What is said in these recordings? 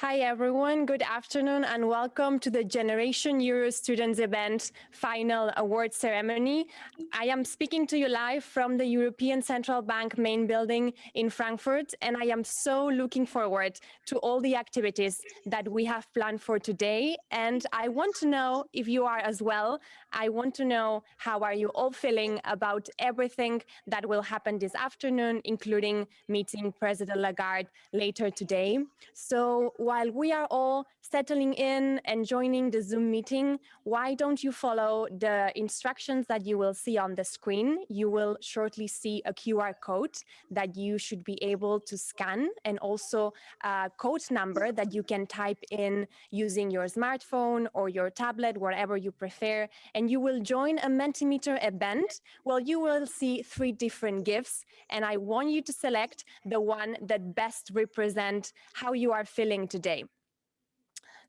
Hi, everyone. Good afternoon and welcome to the Generation Euro Students event final award ceremony. I am speaking to you live from the European Central Bank main building in Frankfurt, and I am so looking forward to all the activities that we have planned for today. And I want to know if you are as well. I want to know how are you all feeling about everything that will happen this afternoon, including meeting President Lagarde later today. So while we are all settling in and joining the Zoom meeting, why don't you follow the instructions that you will see on the screen? You will shortly see a QR code that you should be able to scan and also a code number that you can type in using your smartphone or your tablet, wherever you prefer. And you will join a Mentimeter event. Well, you will see three different gifts and I want you to select the one that best represent how you are feeling today today.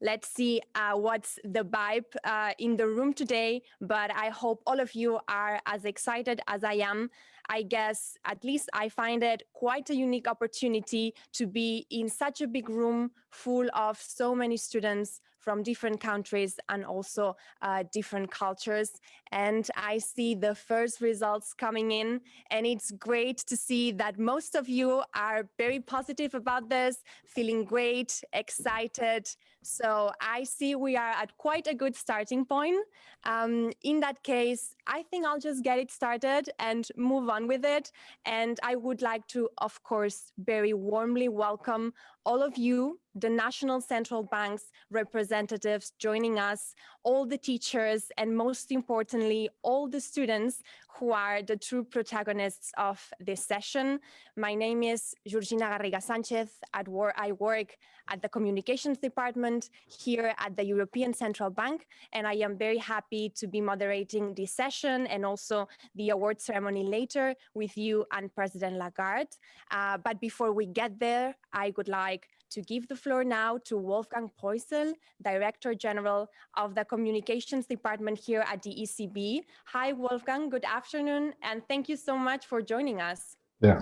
Let's see uh, what's the vibe uh, in the room today, but I hope all of you are as excited as I am. I guess at least I find it quite a unique opportunity to be in such a big room full of so many students from different countries and also uh, different cultures. And I see the first results coming in and it's great to see that most of you are very positive about this, feeling great, excited. So I see we are at quite a good starting point. Um, in that case, I think I'll just get it started and move on with it. And I would like to, of course, very warmly welcome all of you the national central banks representatives joining us, all the teachers, and most importantly, all the students who are the true protagonists of this session. My name is Georgina Garriga Sanchez. I work at the communications department here at the European Central Bank, and I am very happy to be moderating this session and also the award ceremony later with you and President Lagarde. Uh, but before we get there, I would like to give the floor now to Wolfgang Proissl, Director General of the Communications Department here at the ECB. Hi, Wolfgang, good afternoon, and thank you so much for joining us. Yeah.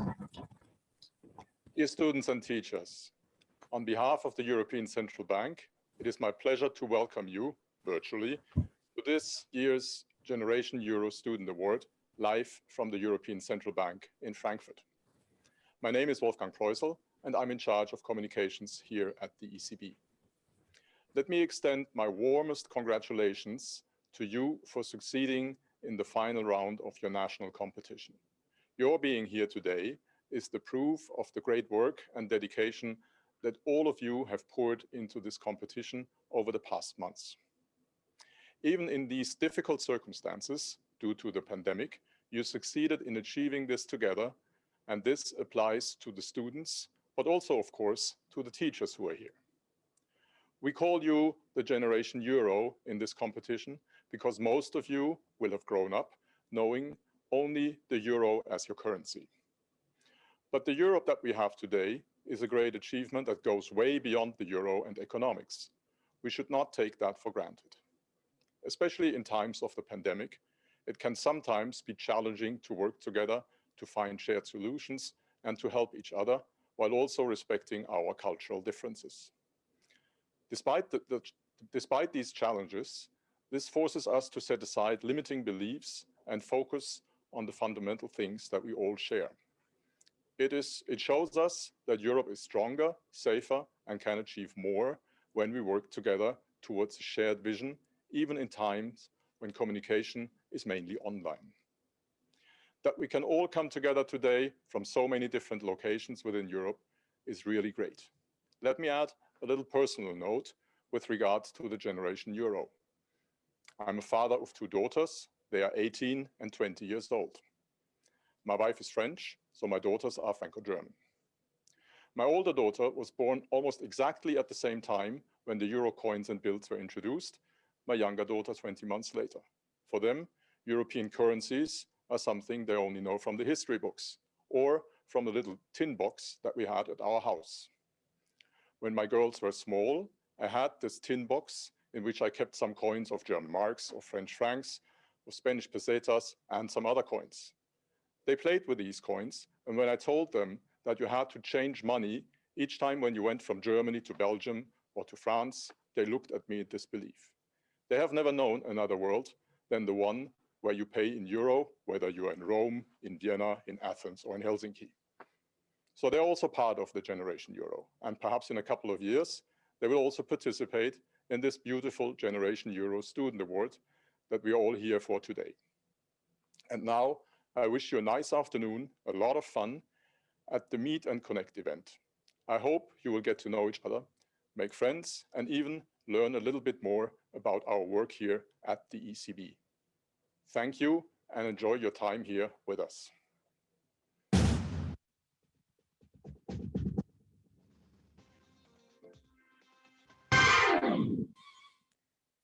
Dear students and teachers, on behalf of the European Central Bank, it is my pleasure to welcome you virtually to this year's Generation Euro Student Award live from the European Central Bank in Frankfurt. My name is Wolfgang Proissl, and I'm in charge of communications here at the ECB. Let me extend my warmest congratulations to you for succeeding in the final round of your national competition. Your being here today is the proof of the great work and dedication that all of you have poured into this competition over the past months. Even in these difficult circumstances, due to the pandemic, you succeeded in achieving this together, and this applies to the students but also, of course, to the teachers who are here. We call you the Generation Euro in this competition because most of you will have grown up knowing only the euro as your currency. But the Europe that we have today is a great achievement that goes way beyond the euro and economics. We should not take that for granted. Especially in times of the pandemic, it can sometimes be challenging to work together to find shared solutions and to help each other while also respecting our cultural differences. Despite, the, the, despite these challenges, this forces us to set aside limiting beliefs and focus on the fundamental things that we all share. It, is, it shows us that Europe is stronger, safer, and can achieve more when we work together towards a shared vision, even in times when communication is mainly online that we can all come together today from so many different locations within Europe is really great. Let me add a little personal note with regards to the Generation Euro. I'm a father of two daughters. They are 18 and 20 years old. My wife is French, so my daughters are Franco-German. My older daughter was born almost exactly at the same time when the euro coins and bills were introduced, my younger daughter 20 months later. For them, European currencies are something they only know from the history books or from the little tin box that we had at our house. When my girls were small, I had this tin box in which I kept some coins of German marks or French francs, or Spanish pesetas, and some other coins. They played with these coins, and when I told them that you had to change money each time when you went from Germany to Belgium or to France, they looked at me in disbelief. They have never known another world than the one where you pay in euro, whether you are in Rome, in Vienna, in Athens, or in Helsinki. So they're also part of the Generation Euro. And perhaps in a couple of years, they will also participate in this beautiful Generation Euro Student Award that we're all here for today. And now I wish you a nice afternoon, a lot of fun at the Meet and Connect event. I hope you will get to know each other, make friends, and even learn a little bit more about our work here at the ECB. Thank you and enjoy your time here with us.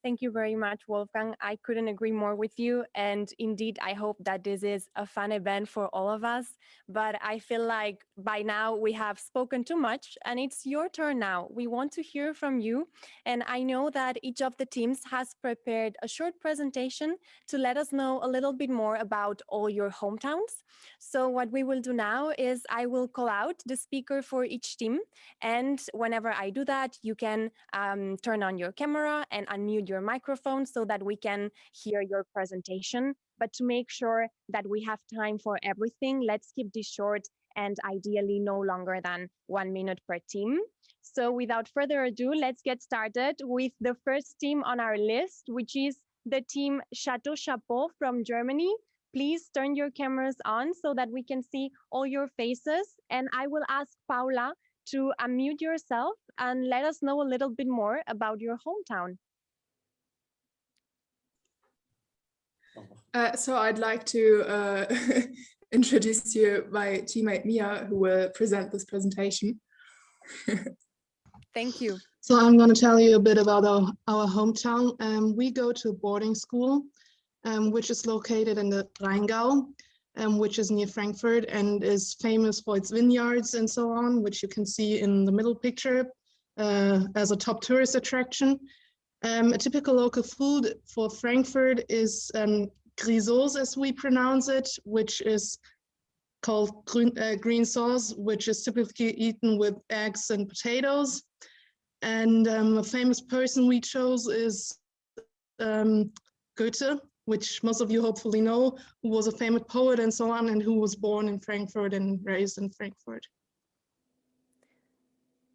Thank you very much, Wolfgang. I couldn't agree more with you. And indeed, I hope that this is a fun event for all of us. But I feel like by now we have spoken too much and it's your turn now. We want to hear from you. And I know that each of the teams has prepared a short presentation to let us know a little bit more about all your hometowns. So what we will do now is I will call out the speaker for each team. And whenever I do that, you can um, turn on your camera and unmute your microphone so that we can hear your presentation. But to make sure that we have time for everything, let's keep this short and ideally no longer than one minute per team. So without further ado, let's get started with the first team on our list, which is the team Chateau Chapeau from Germany. Please turn your cameras on so that we can see all your faces. And I will ask Paula to unmute yourself and let us know a little bit more about your hometown. Uh, so I'd like to uh, introduce to you my teammate Mia, who will present this presentation. Thank you. So I'm going to tell you a bit about our, our hometown. Um, we go to a boarding school, um, which is located in the Rheingau, um, which is near Frankfurt and is famous for its vineyards and so on, which you can see in the middle picture uh, as a top tourist attraction. Um, a typical local food for Frankfurt is um, grisons, as we pronounce it, which is called green, uh, green sauce, which is typically eaten with eggs and potatoes. And um, a famous person we chose is um, Goethe, which most of you hopefully know, who was a famous poet and so on, and who was born in Frankfurt and raised in Frankfurt.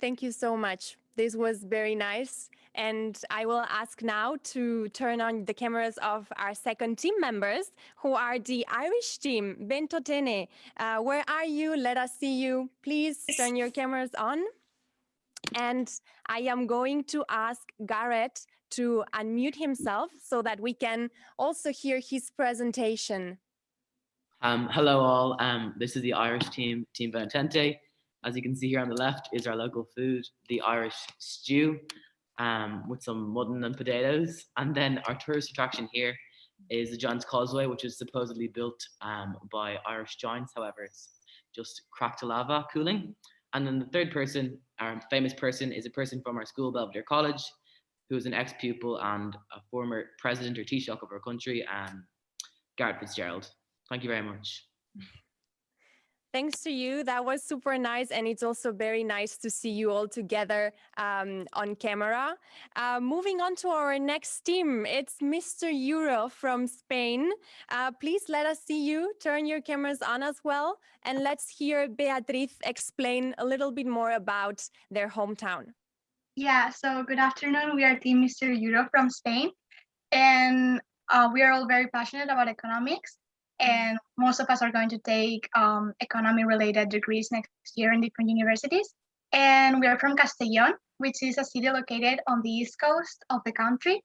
Thank you so much. This was very nice. And I will ask now to turn on the cameras of our second team members, who are the Irish team, Bentotene. Uh, where are you? Let us see you. Please turn your cameras on. And I am going to ask Garrett to unmute himself so that we can also hear his presentation. Um, hello all, um, this is the Irish team, Team Benetente. As you can see here on the left is our local food, the Irish stew um, with some mutton and potatoes. And then our tourist attraction here is the Giant's Causeway, which is supposedly built um, by Irish giants. However, it's just cracked lava cooling. And then the third person, our famous person, is a person from our school, Belvedere College, who is an ex-pupil and a former president or Taoiseach of our country, um, Garret FitzGerald. Thank you very much. Thanks to you. That was super nice. And it's also very nice to see you all together um, on camera. Uh, moving on to our next team, it's Mr. Euro from Spain. Uh, please let us see you. Turn your cameras on as well. And let's hear Beatriz explain a little bit more about their hometown. Yeah, so good afternoon. We are Team Mr. Euro from Spain. And uh, we are all very passionate about economics and most of us are going to take um, economy related degrees next year in different universities. And we are from Castellón, which is a city located on the east coast of the country.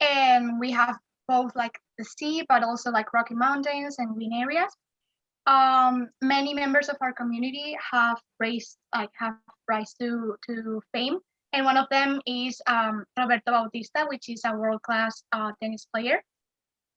And we have both like the sea, but also like rocky mountains and green areas. Um, many members of our community have raised like have rise to to fame, and one of them is um, Roberto Bautista, which is a world class uh, tennis player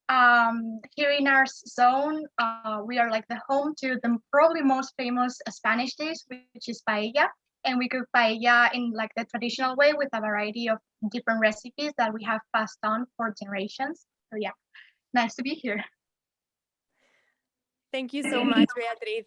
um, here in our zone, uh, we are like the home to the probably most famous Spanish dish, which is paella. And we cook paella in like the traditional way with a variety of different recipes that we have passed on for generations. So yeah, nice to be here. Thank you so much, Beatriz.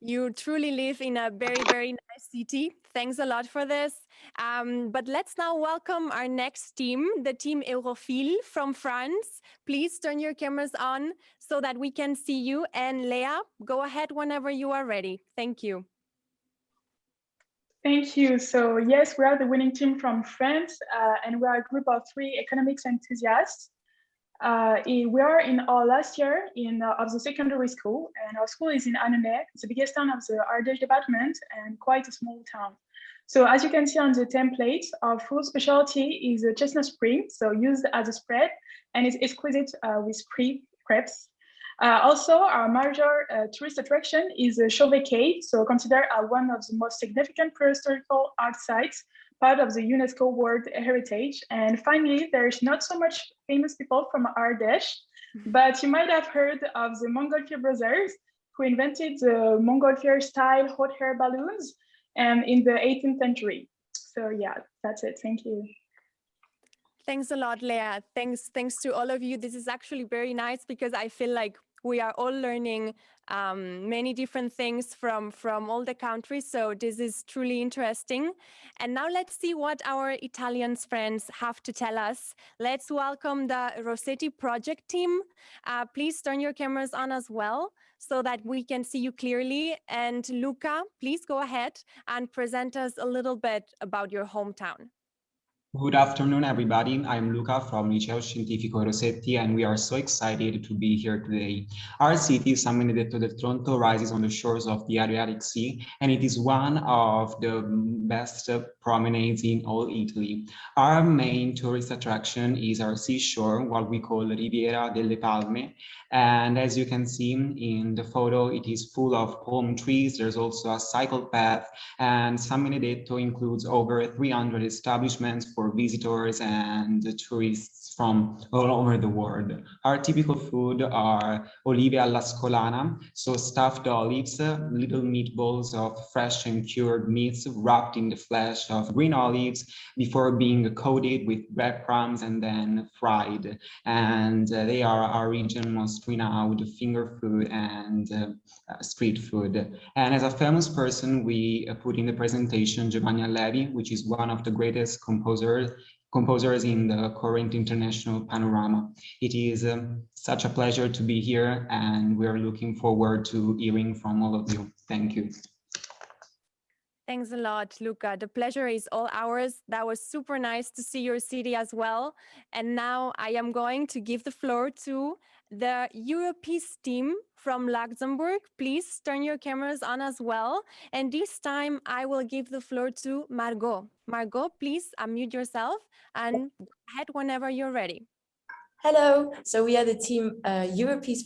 You truly live in a very, very nice city. Thanks a lot for this. Um, but let's now welcome our next team, the team Europhile from France. Please turn your cameras on so that we can see you. And Leah, go ahead whenever you are ready. Thank you. Thank you. So yes, we are the winning team from France, uh, and we are a group of three economics enthusiasts. Uh, we are in our last year in uh, of the secondary school, and our school is in Annonay. The biggest town of the Ardèche department and quite a small town. So as you can see on the template, our food specialty is a chestnut spring, so used as a spread, and it's exquisite uh, with pre crepes. Uh, also, our major uh, tourist attraction is uh, Chauvet Cave, so considered uh, one of the most significant prehistorical art sites part of the UNESCO World Heritage. And finally, there's not so much famous people from Ardèche, mm-hmm. but you might have heard of the Montgolfier brothers who invented the Montgolfier style hot air balloons um, in the 18th century. So yeah, that's it. Thank you. Thanks a lot, Leah. Thanks, thanks to all of you. This is actually very nice because I feel like we are all learning um, many different things from, from all the countries. So this is truly interesting. And now let's see what our Italian friends have to tell us. Let's welcome the Rossetti project team. Uh, please turn your cameras on as well so that we can see you clearly. And Luca, please go ahead and present us a little bit about your hometown. Good afternoon, everybody. I'm Luca from Liceo Scientifico Rossetti, and we are so excited to be here today. Our city, San Benedetto del Tronto, rises on the shores of the Adriatic Sea, and it is one of the best promenades in all Italy. Our main tourist attraction is our seashore, what we call Riviera delle Palme, and as you can see in the photo, it is full of palm trees. There's also a cycle path, and San Benedetto includes over 300 establishments for visitors and tourists from all over the world. Our typical food are olive all'ascolana, so stuffed olives, little meatballs of fresh and cured meats wrapped in the flesh of green olives before being coated with breadcrumbs and then fried. And uh, they are our region most renowned finger food and uh, street food. And as a famous person, we uh, put in the presentation Giovanni Allevi, which is one of the greatest composers composers in the current international panorama. It is um, such a pleasure to be here and we are looking forward to hearing from all of you. Thank you. Thanks a lot, Luca. The pleasure is all ours. That was super nice to see your city as well. And now I am going to give the floor to the Europees team from Luxembourg. Please turn your cameras on as well. And this time I will give the floor to Margot. Margot, please unmute yourself and head whenever you're ready. Hello, so we are the team uh,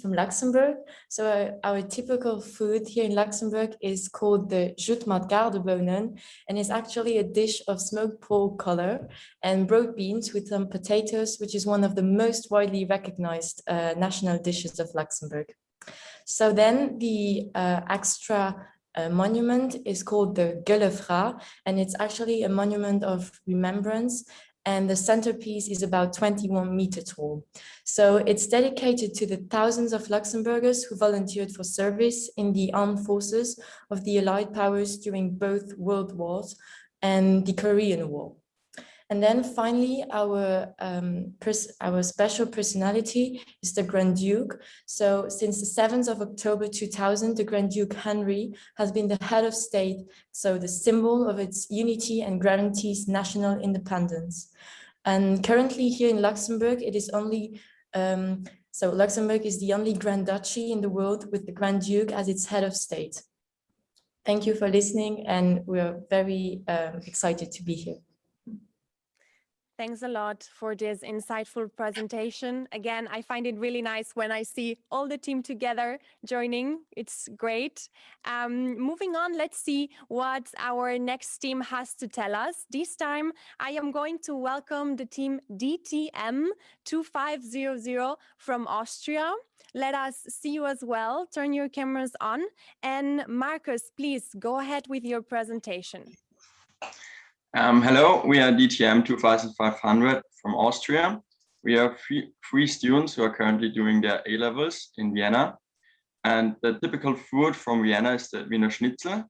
from Luxembourg. So uh, our typical food here in Luxembourg is called the Jute Gaardebounen, and it's actually a dish of smoked pork color and broad beans with some potatoes, which is one of the most widely recognized uh, national dishes of Luxembourg. So then the uh, extra uh, monument is called the Gëlle Fra, and it's actually a monument of remembrance and the centerpiece is about 21 meter tall. So it's dedicated to the thousands of Luxembourgers who volunteered for service in the armed forces of the Allied powers during both World Wars and the Korean War. And then finally, our, um, our special personality is the Grand Duke. So since the 7th of October 2000, the Grand Duke Henry has been the head of state, so the symbol of its unity and guarantees national independence. And currently here in Luxembourg, it is only, um, so Luxembourg is the only Grand Duchy in the world with the Grand Duke as its head of state. Thank you for listening and we're very um, excited to be here. Thanks a lot for this insightful presentation. Again, I find it really nice when I see all the team together joining. It's great. Um, moving on, let's see what our next team has to tell us. This time, I am going to welcome the team DTM 2500 from Austria. Let us see you as well. Turn your cameras on. And Marcus, please go ahead with your presentation. Um, hello, we are DTM 2500 from Austria. We have three, three students who are currently doing their A-levels in Vienna. And the typical food from Vienna is the Wiener Schnitzel.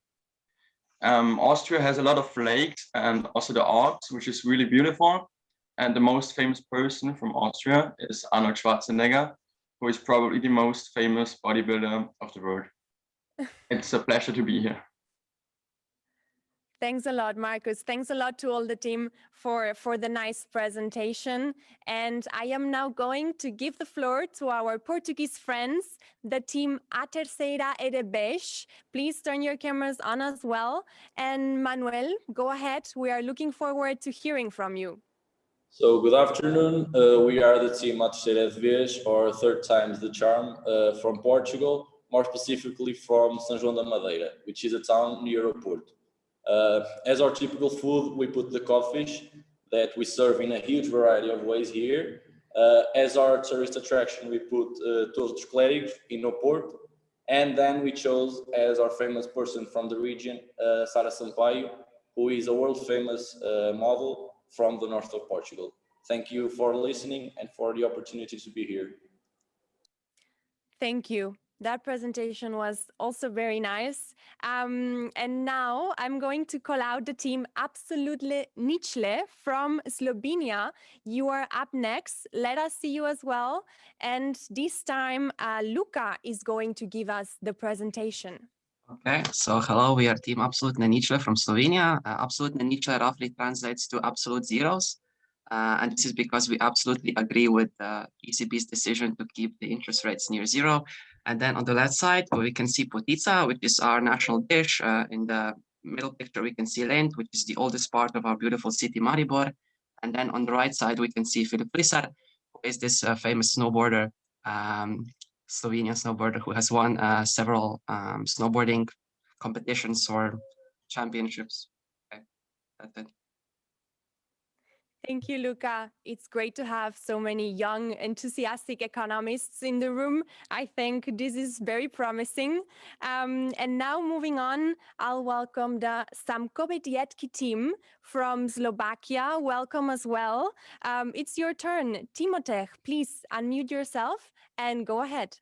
Um, Austria has a lot of lakes and also the Alps, which is really beautiful. And the most famous person from Austria is Arnold Schwarzenegger, who is probably the most famous bodybuilder of the world. it's a pleasure to be here. Thanks a lot, Marcus. Thanks a lot to all the team for, for the nice presentation. And I am now going to give the floor to our Portuguese friends, the team A Terceira e de Beige. Please turn your cameras on as well. And Manuel, go ahead. We are looking forward to hearing from you. So good afternoon. Uh, we are the team À Terceira de Vez, or third time's the charm, uh, from Portugal, more specifically from São João da Madeira, which is a town near Oporto. Uh, as our typical food, we put the codfish that we serve in a huge variety of ways here. Uh, as our tourist attraction, we put uh, Torre dos Clérigos in Oporto. And then we chose as our famous person from the region, uh, Sara Sampaio, who is a world famous uh, model from the north of Portugal. Thank you for listening and for the opportunity to be here. Thank you. That presentation was also very nice. Um, and now I'm going to call out the team Absolutely Nichle from Slovenia. You are up next. Let us see you as well. And this time, uh, Luca is going to give us the presentation. Okay, so hello, we are team Absolutely Ničle from Slovenia. Uh, Absolutne Ničle roughly translates to absolute zeros. Uh, and this is because we absolutely agree with the ECB's decision to keep the interest rates near zero. And then on the left side, we can see potica, which is our national dish. Uh, in the middle picture, we can see Lent, which is the oldest part of our beautiful city, Maribor. And then on the right side, we can see Filip Flisar, who is this uh, famous snowboarder, um, Slovenian snowboarder who has won uh, several um, snowboarding competitions or championships. Okay. Thank you, Luca. It's great to have so many young, enthusiastic economists in the room. I think this is very promising. Um, and now moving on, I'll welcome the Samko Bedietki team from Slovakia. Welcome as well. Um, it's your turn. Timotech, please unmute yourself and go ahead.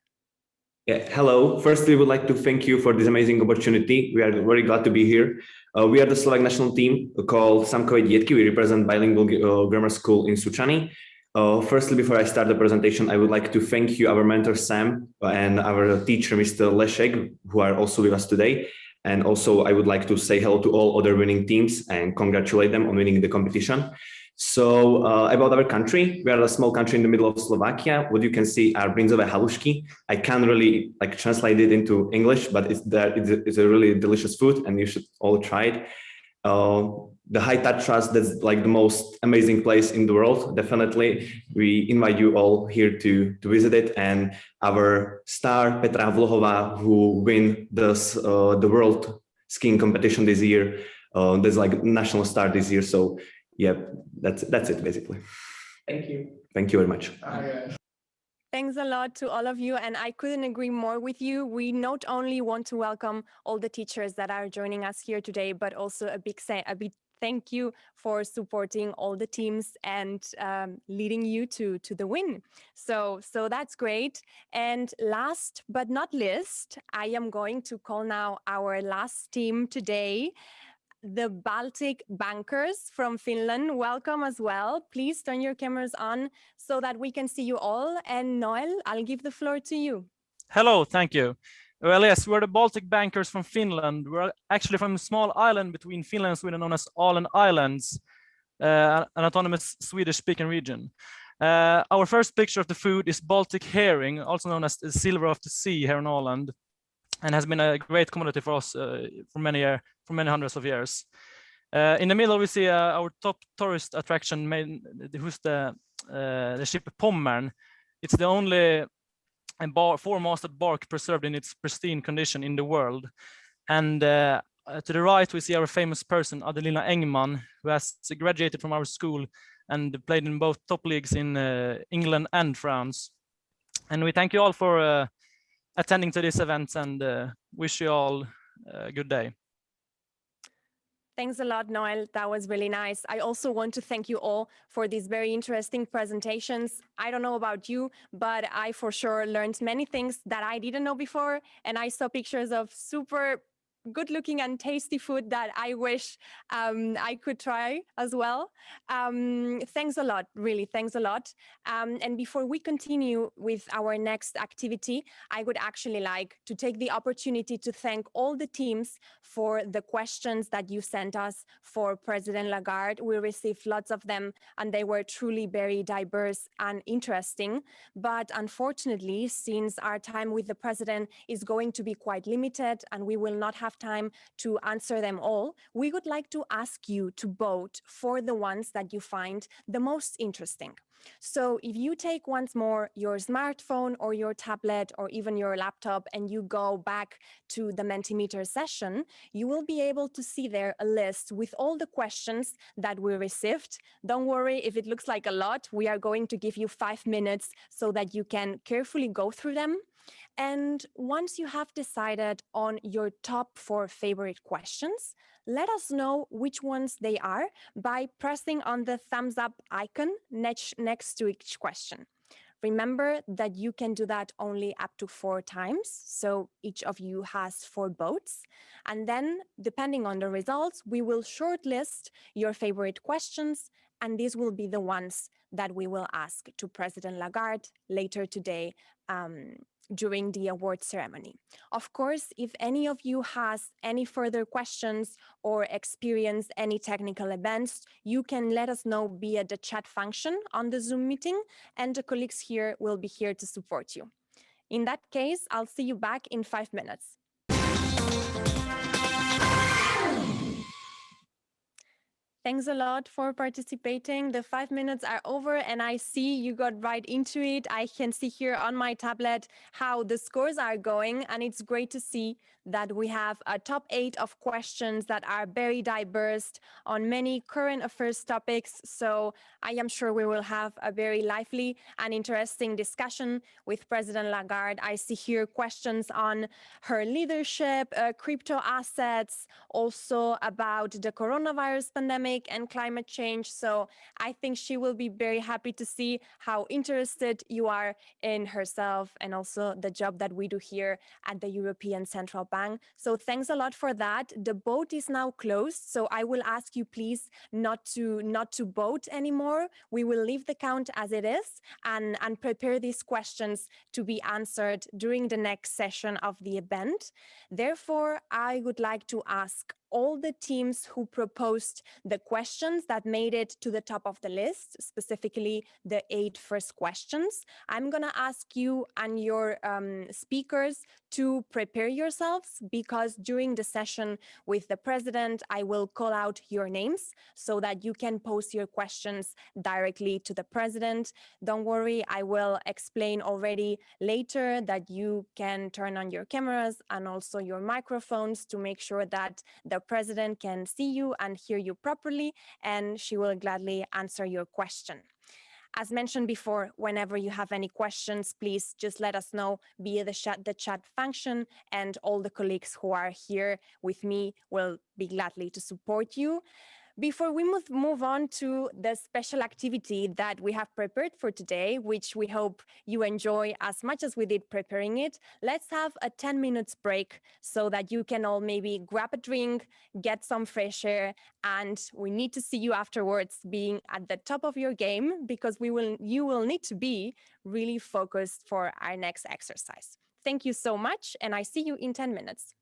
Yeah, hello. Firstly, we would like to thank you for this amazing opportunity. We are very glad to be here. Uh, we are the Slovak national team called Samkové Dietky. We represent bilingual uh, grammar school in Sučany. Uh, firstly, before I start the presentation, I would like to thank you, our mentor Sam, and our teacher, Mr. Leszek, who are also with us today. And also, I would like to say hello to all other winning teams and congratulate them on winning the competition. So uh, about our country, we are a small country in the middle of Slovakia. What you can see are bryndzové halušky. I can't really like translate it into English, but it's that it's, it's, a really delicious food and you should all try it. Uh, the High Tatras, that's like the most amazing place in the world. Definitely, we invite you all here to, to visit it. And our star, Petra Vlhová, who win this, uh, the world skiing competition this year, uh, there's like national star this year. So yeah, that's that's it basically. Thank you. Thank you very much. Thanks a lot to all of you. And I couldn't agree more with you. We not only want to welcome all the teachers that are joining us here today, but also a big, say, a big thank you for supporting all the teams and um, leading you to, to the win. So, so that's great. And last but not least, I am going to call now our last team today the Baltic Bankers from Finland. Welcome as well. Please turn your cameras on so that we can see you all. And Noel, I'll give the floor to you. Hello, thank you. Well, yes, we're the Baltic Bankers from Finland. We're actually from a small island between Finland and Sweden known as Åland Islands, uh, an autonomous Swedish-speaking region. Uh, our first picture of the food is Baltic herring, also known as the silver of the sea here in Åland and has been a great commodity for us uh, for many year, for many hundreds of years. Uh, in the middle, we see uh, our top tourist attraction, main, who's the the ship Pommern. It's the only bar, four-masted bark preserved in its pristine condition in the world. And uh, to the right, we see our famous person, Adelina Engman, who has graduated from our school and played in both top leagues in uh, England and France. And we thank you all for uh, attending to this event and uh, wish you all a good day. Thanks a lot, Noel. That was really nice. I also want to thank you all for these very interesting presentations. I don't know about you, but I for sure learned many things that I didn't know before. And I saw pictures of super good looking and tasty food that I wish um, I could try as well. Um, thanks a lot, really, thanks a lot. Um, and before we continue with our next activity, I would actually like to take the opportunity to thank all the teams for the questions that you sent us for President Lagarde. We received lots of them and they were truly very diverse and interesting. But unfortunately, since our time with the president is going to be quite limited and we will not have have time to answer them all, we would like to ask you to vote for the ones that you find the most interesting. So if you take once more your smartphone or your tablet or even your laptop and you go back to the Mentimeter session, you will be able to see there a list with all the questions that we received. Don't worry if it looks like a lot, we are going to give you five minutes so that you can carefully go through them and once you have decided on your top four favorite questions, let us know which ones they are by pressing on the thumbs up icon next, next to each question. Remember that you can do that only up to four times. So each of you has four votes. And then depending on the results, we will shortlist your favorite questions. And these will be the ones that we will ask to President Lagarde later today um, during the award ceremony. Of course, if any of you has any further questions or experience any technical events, you can let us know via the chat function on the Zoom meeting and the colleagues here will be here to support you. In that case, I'll see you back in five minutes. Thanks a lot for participating. The five minutes are over and I see you got right into it. I can see here on my tablet how the scores are going and it's great to see that we have a top eight of questions that are very diverse on many current affairs topics. So I am sure we will have a very lively and interesting discussion with President Lagarde. I see here questions on her leadership, uh, crypto assets, also about the coronavirus pandemic and climate change. So I think she will be very happy to see how interested you are in herself and also the job that we do here at the European Central Bank. So thanks a lot for that. The vote is now closed. So I will ask you please not to not to vote anymore. We will leave the count as it is and, and prepare these questions to be answered during the next session of the event. Therefore, I would like to ask all the teams who proposed the questions that made it to the top of the list, specifically the eight first questions. I'm going to ask you and your um, speakers to prepare yourselves because during the session with the president, I will call out your names so that you can post your questions directly to the president. Don't worry, I will explain already later that you can turn on your cameras and also your microphones to make sure that the president can see you and hear you properly, and she will gladly answer your question. As mentioned before, whenever you have any questions, please just let us know via the chat, the chat function and all the colleagues who are here with me will be gladly to support you. Before we move, move on to the special activity that we have prepared for today, which we hope you enjoy as much as we did preparing it, let's have a 10 minutes break so that you can all maybe grab a drink, get some fresh air, and we need to see you afterwards being at the top of your game because we will you will need to be really focused for our next exercise. Thank you so much, and I see you in 10 minutes.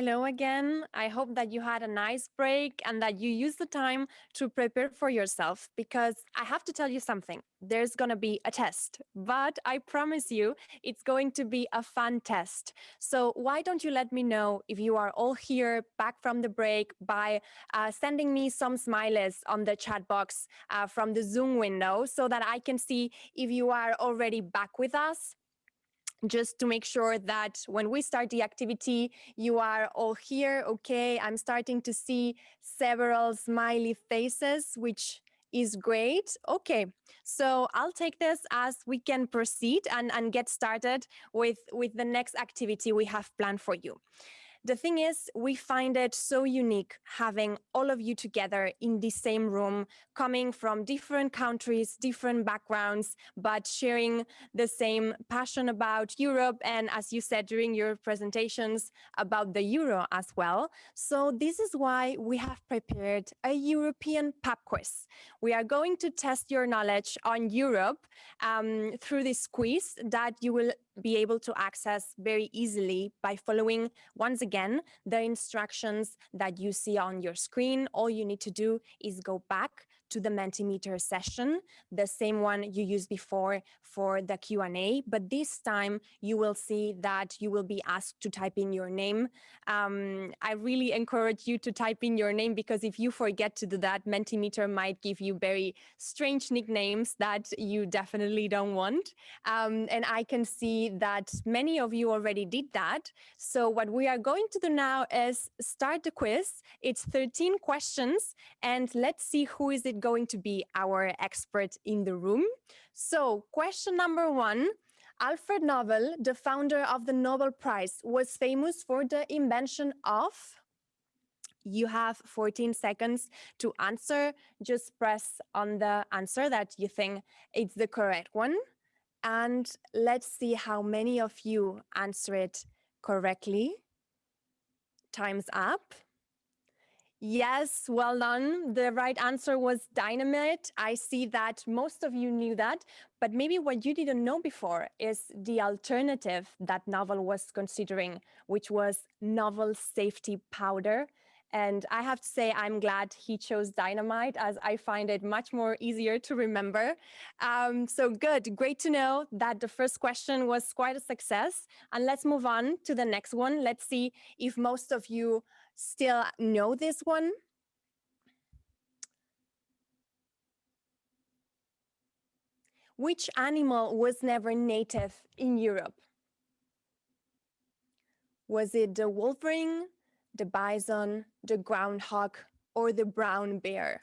Hello again. I hope that you had a nice break and that you use the time to prepare for yourself because I have to tell you something. There's going to be a test, but I promise you it's going to be a fun test. So why don't you let me know if you are all here back from the break by uh, sending me some smileys on the chat box uh, from the Zoom window so that I can see if you are already back with us just to make sure that when we start the activity, you are all here. Okay, I'm starting to see several smiley faces, which is great. Okay, so I'll take this as we can proceed and, and get started with, with the next activity we have planned for you. The thing is, we find it so unique having all of you together in the same room, coming from different countries, different backgrounds, but sharing the same passion about Europe. And as you said during your presentations about the Euro as well. So this is why we have prepared a European pub quiz. We are going to test your knowledge on Europe um, through this quiz that you will be able to access very easily by following, once again, the instructions that you see on your screen. All you need to do is go back to the Mentimeter session, the same one you used before for the Q&A, but this time you will see that you will be asked to type in your name. Um, I really encourage you to type in your name because if you forget to do that, Mentimeter might give you very strange nicknames that you definitely don't want. Um, and I can see that many of you already did that. So what we are going to do now is start the quiz. It's 13 questions and let's see who is it going to be our expert in the room. So question number one, Alfred Nobel, the founder of the Nobel Prize, was famous for the invention of you have 14 seconds to answer. Just press on the answer that you think it's the correct one. And let's see how many of you answer it correctly. Time's up. Yes, well done. The right answer was dynamite. I see that most of you knew that, but maybe what you didn't know before is the alternative that Nobel was considering, which was novel safety powder. And I have to say, I'm glad he chose dynamite as I find it much more easier to remember. Um, so good, great to know that the first question was quite a success. And let's move on to the next one. Let's see if most of you still know this one. Which animal was never native in Europe? Was it the wolverine, the bison, the groundhog, or the brown bear?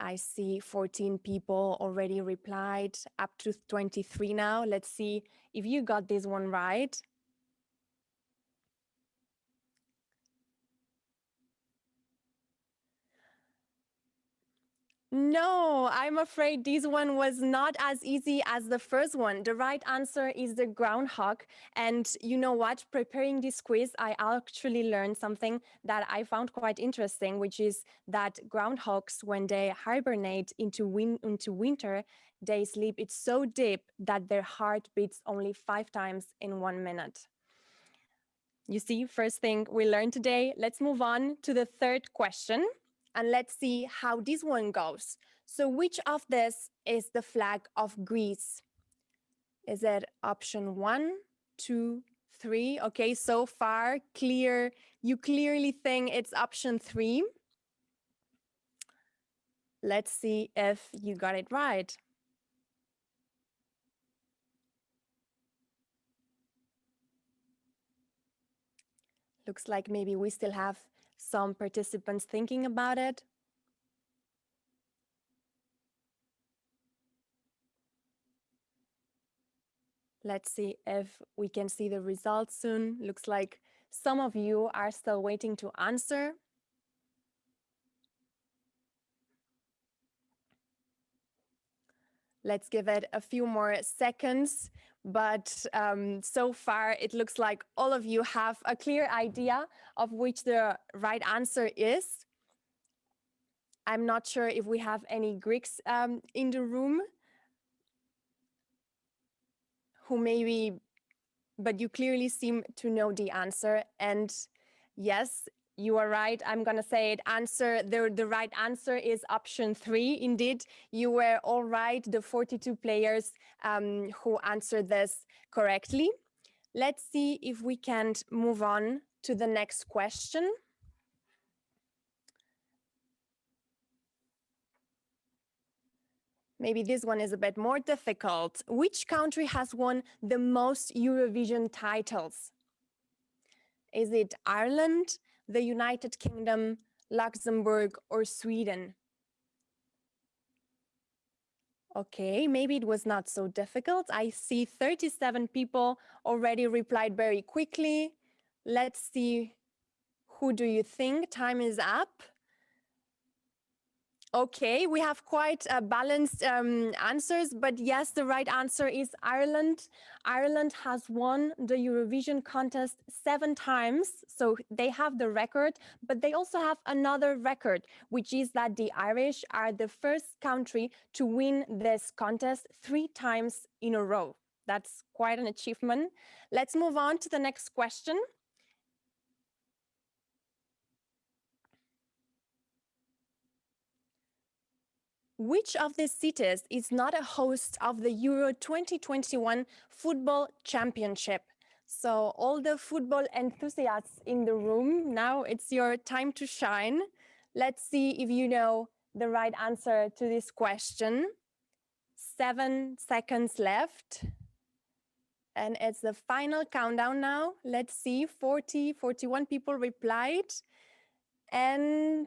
I see 14 people already replied, up to 23 now. Let's see if you got this one right. No, I'm afraid this one was not as easy as the first one. The right answer is the groundhog. And you know what? Preparing this quiz, I actually learned something that I found quite interesting, which is that groundhogs, when they hibernate into, win into winter, they sleep it's so deep that their heart beats only five times in one minute. You see, first thing we learned today. Let's move on to the third question and let's see how this one goes. So which of this is the flag of Greece? Is it option one, two, three? Okay, so far clear. You clearly think it's option three. Let's see if you got it right. Looks like maybe we still have some participants thinking about it. Let's see if we can see the results soon. Looks like some of you are still waiting to answer. Let's give it a few more seconds. But um, so far, it looks like all of you have a clear idea of which the right answer is. I'm not sure if we have any Greeks um, in the room who maybe but you clearly seem to know the answer. And yes, you are right. I'm going to say it. Answer the, the right answer is option three. Indeed, you were all right. The 42 players um, who answered this correctly. Let's see if we can move on to the next question. Maybe this one is a bit more difficult. Which country has won the most Eurovision titles? Is it Ireland, the United Kingdom, Luxembourg, or Sweden? Okay, maybe it was not so difficult. I see 37 people already replied very quickly. Let's see, who do you think? Time is up. Okay, we have quite uh, balanced um, answers, but yes, the right answer is Ireland. Ireland has won the Eurovision contest seven times, so they have the record, but they also have another record, which is that the Irish are the first country to win this contest three times in a row. That's quite an achievement. Let's move on to the next question. Which of these cities is not a host of the Euro 2021 Football Championship? So all the football enthusiasts in the room, now it's your time to shine. Let's see if you know the right answer to this question. Seven seconds left. And it's the final countdown now. Let's see, 40, 41 people replied. And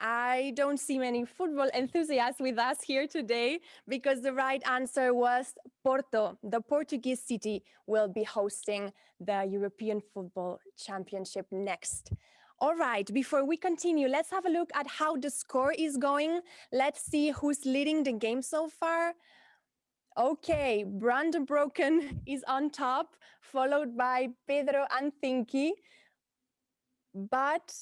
I don't see many football enthusiasts with us here today because the right answer was Porto. The Portuguese city will be hosting the European Football Championship next. All right, before we continue, let's have a look at how the score is going. Let's see who's leading the game so far. Okay, Brandon Broken is on top, followed by Pedro Anthinki. But,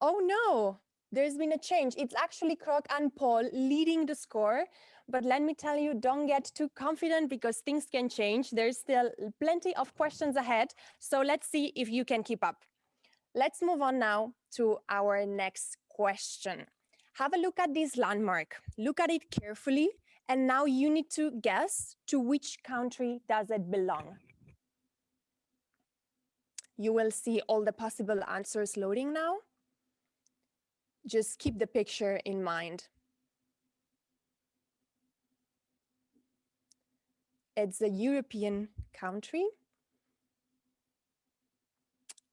oh no, there's been a change. It's actually Croc and Paul leading the score. But let me tell you, don't get too confident because things can change. There's still plenty of questions ahead. So let's see if you can keep up. Let's move on now to our next question. Have a look at this landmark. Look at it carefully. And now you need to guess to which country does it belong. You will see all the possible answers loading now just keep the picture in mind. It's a European country.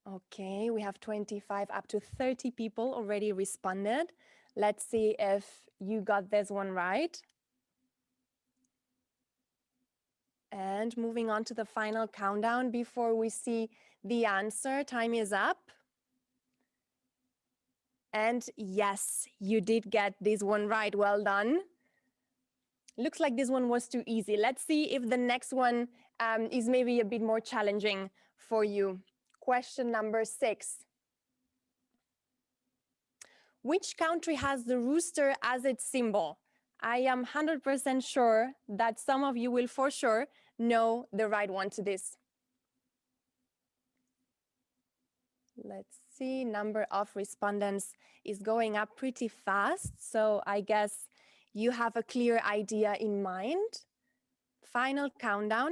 Okay, we have 25 up to 30 people already responded. Let's see if you got this one right. And moving on to the final countdown before we see the answer, time is up. And yes, you did get this one right. Well done. Looks like this one was too easy. Let's see if the next one um, is maybe a bit more challenging for you. Question number six. Which country has the rooster as its symbol? I am 100% sure that some of you will for sure know the right one to this. Let's number of respondents is going up pretty fast. So I guess you have a clear idea in mind. Final countdown.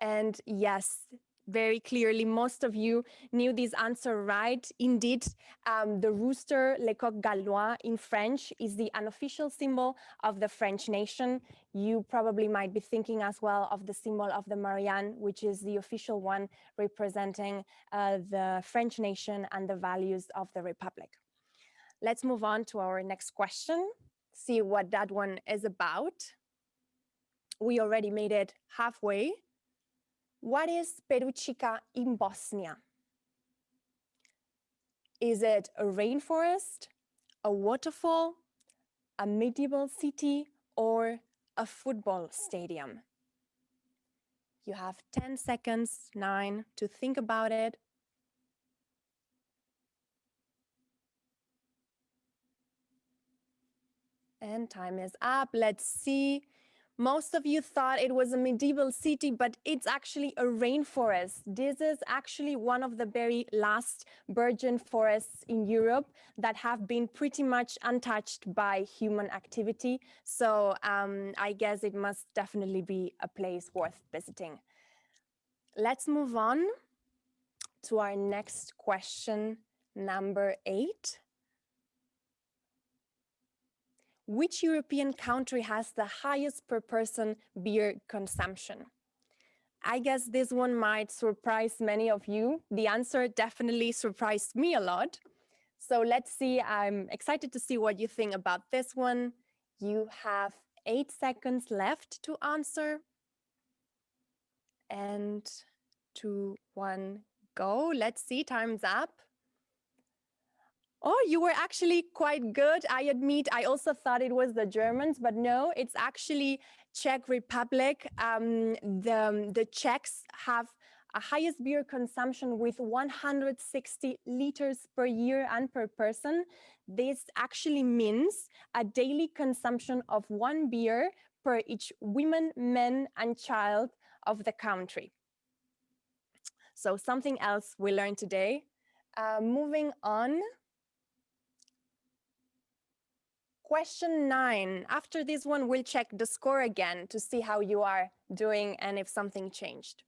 And yes, very clearly, most of you knew this answer right. Indeed, um, the rooster, le coq gaulois in French, is the unofficial symbol of the French nation. You probably might be thinking as well of the symbol of the Marianne, which is the official one representing uh, the French nation and the values of the Republic. Let's move on to our next question, see what that one is about. We already made it halfway what is Perućica in Bosnia? Is it a rainforest, a waterfall, a medieval city, or a football stadium? You have 10 seconds, nine, to think about it. And time is up. Let's see. Most of you thought it was a medieval city, but it's actually a rainforest. This is actually one of the very last virgin forests in Europe that have been pretty much untouched by human activity. So um, I guess it must definitely be a place worth visiting. Let's move on to our next question, number eight. Which European country has the highest per person beer consumption? I guess this one might surprise many of you. The answer definitely surprised me a lot. So let's see, I'm excited to see what you think about this one. You have eight seconds left to answer. And two, one, go. Let's see, time's up. Oh, you were actually quite good. I admit, I also thought it was the Germans, but no, it's actually Czech Republic. Um, the, the Czechs have a highest beer consumption with 160 liters per year and per person. This actually means a daily consumption of one beer per each woman, man, and child of the country. So something else we learned today. Uh, moving on. Question nine. After this one, we'll check the score again to see how you are doing and if something changed.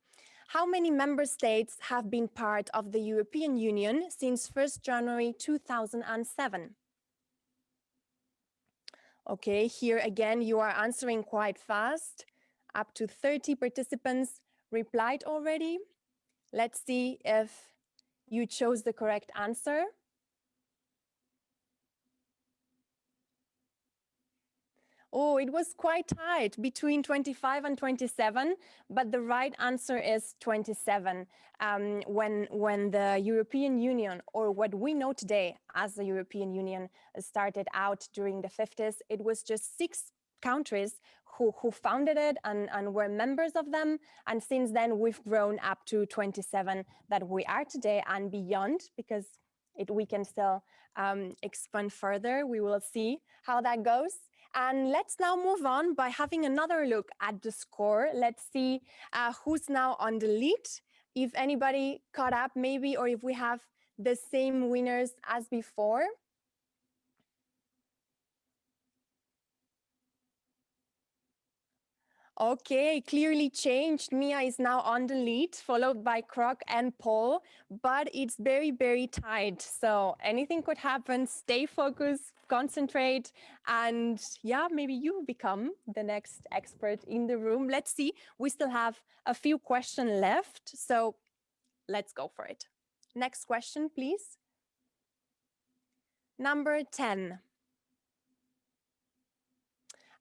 How many member states have been part of the European Union since 1st January 2007? Okay, here again, you are answering quite fast. Up to 30 participants replied already. Let's see if you chose the correct answer. Oh, it was quite tight between 25 and 27, but the right answer is 27. Um, when, when the European Union, or what we know today as the European Union, started out during the 50s, it was just six countries who, who founded it and, and were members of them. And since then, we've grown up to 27 that we are today and beyond, because it, we can still um, expand further. We will see how that goes. And let's now move on by having another look at the score. Let's see uh, who's now on the lead, if anybody caught up maybe, or if we have the same winners as before. Okay, clearly changed. Mia is now on the lead, followed by Croc and Paul, but it's very, very tight. So anything could happen. Stay focused, concentrate, and yeah, maybe you become the next expert in the room. Let's see. We still have a few questions left, so let's go for it. Next question, please. Number 10.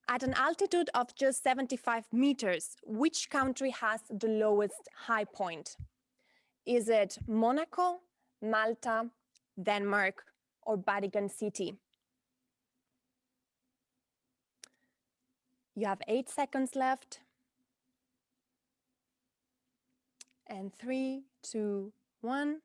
At an altitude of just 75 meters, which country has the lowest high point? Is it Monaco, Malta, Denmark, or Vatican City? You have eight seconds left. And three, two, one.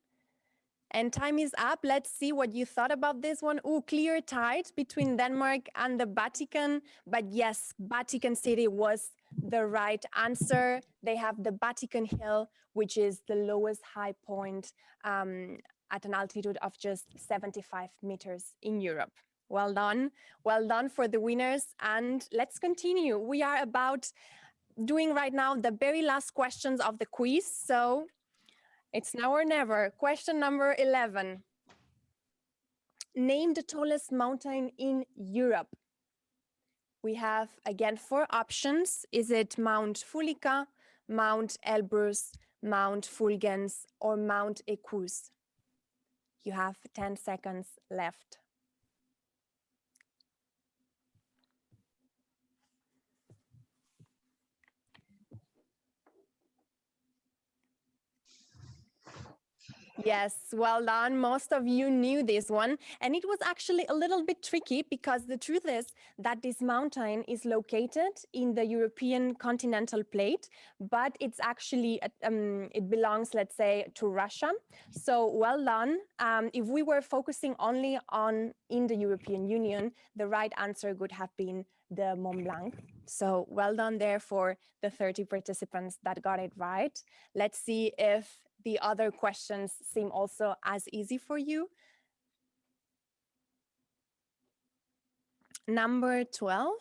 And time is up. Let's see what you thought about this one. Oh, clear tight between Denmark and the Vatican. But yes, Vatican City was the right answer. They have the Vatican Hill, which is the lowest high point um, at an altitude of just 75 meters in Europe. Well done. Well done for the winners. And let's continue. We are about doing right now the very last questions of the quiz. So it's now or never. Question number 11. Name the tallest mountain in Europe. We have, again, four options. Is it Mount Fulica, Mount Elbrus, Mount Fulgens, or Mount Equus? You have 10 seconds left. Yes, well done. Most of you knew this one. And it was actually a little bit tricky because the truth is that this mountain is located in the European continental plate, but it's actually, um, it belongs, let's say, to Russia. So well done. Um, if we were focusing only on in the European Union, the right answer would have been the Mont Blanc. So well done there for the 30 participants that got it right. Let's see if the other questions seem also as easy for you. Number 12.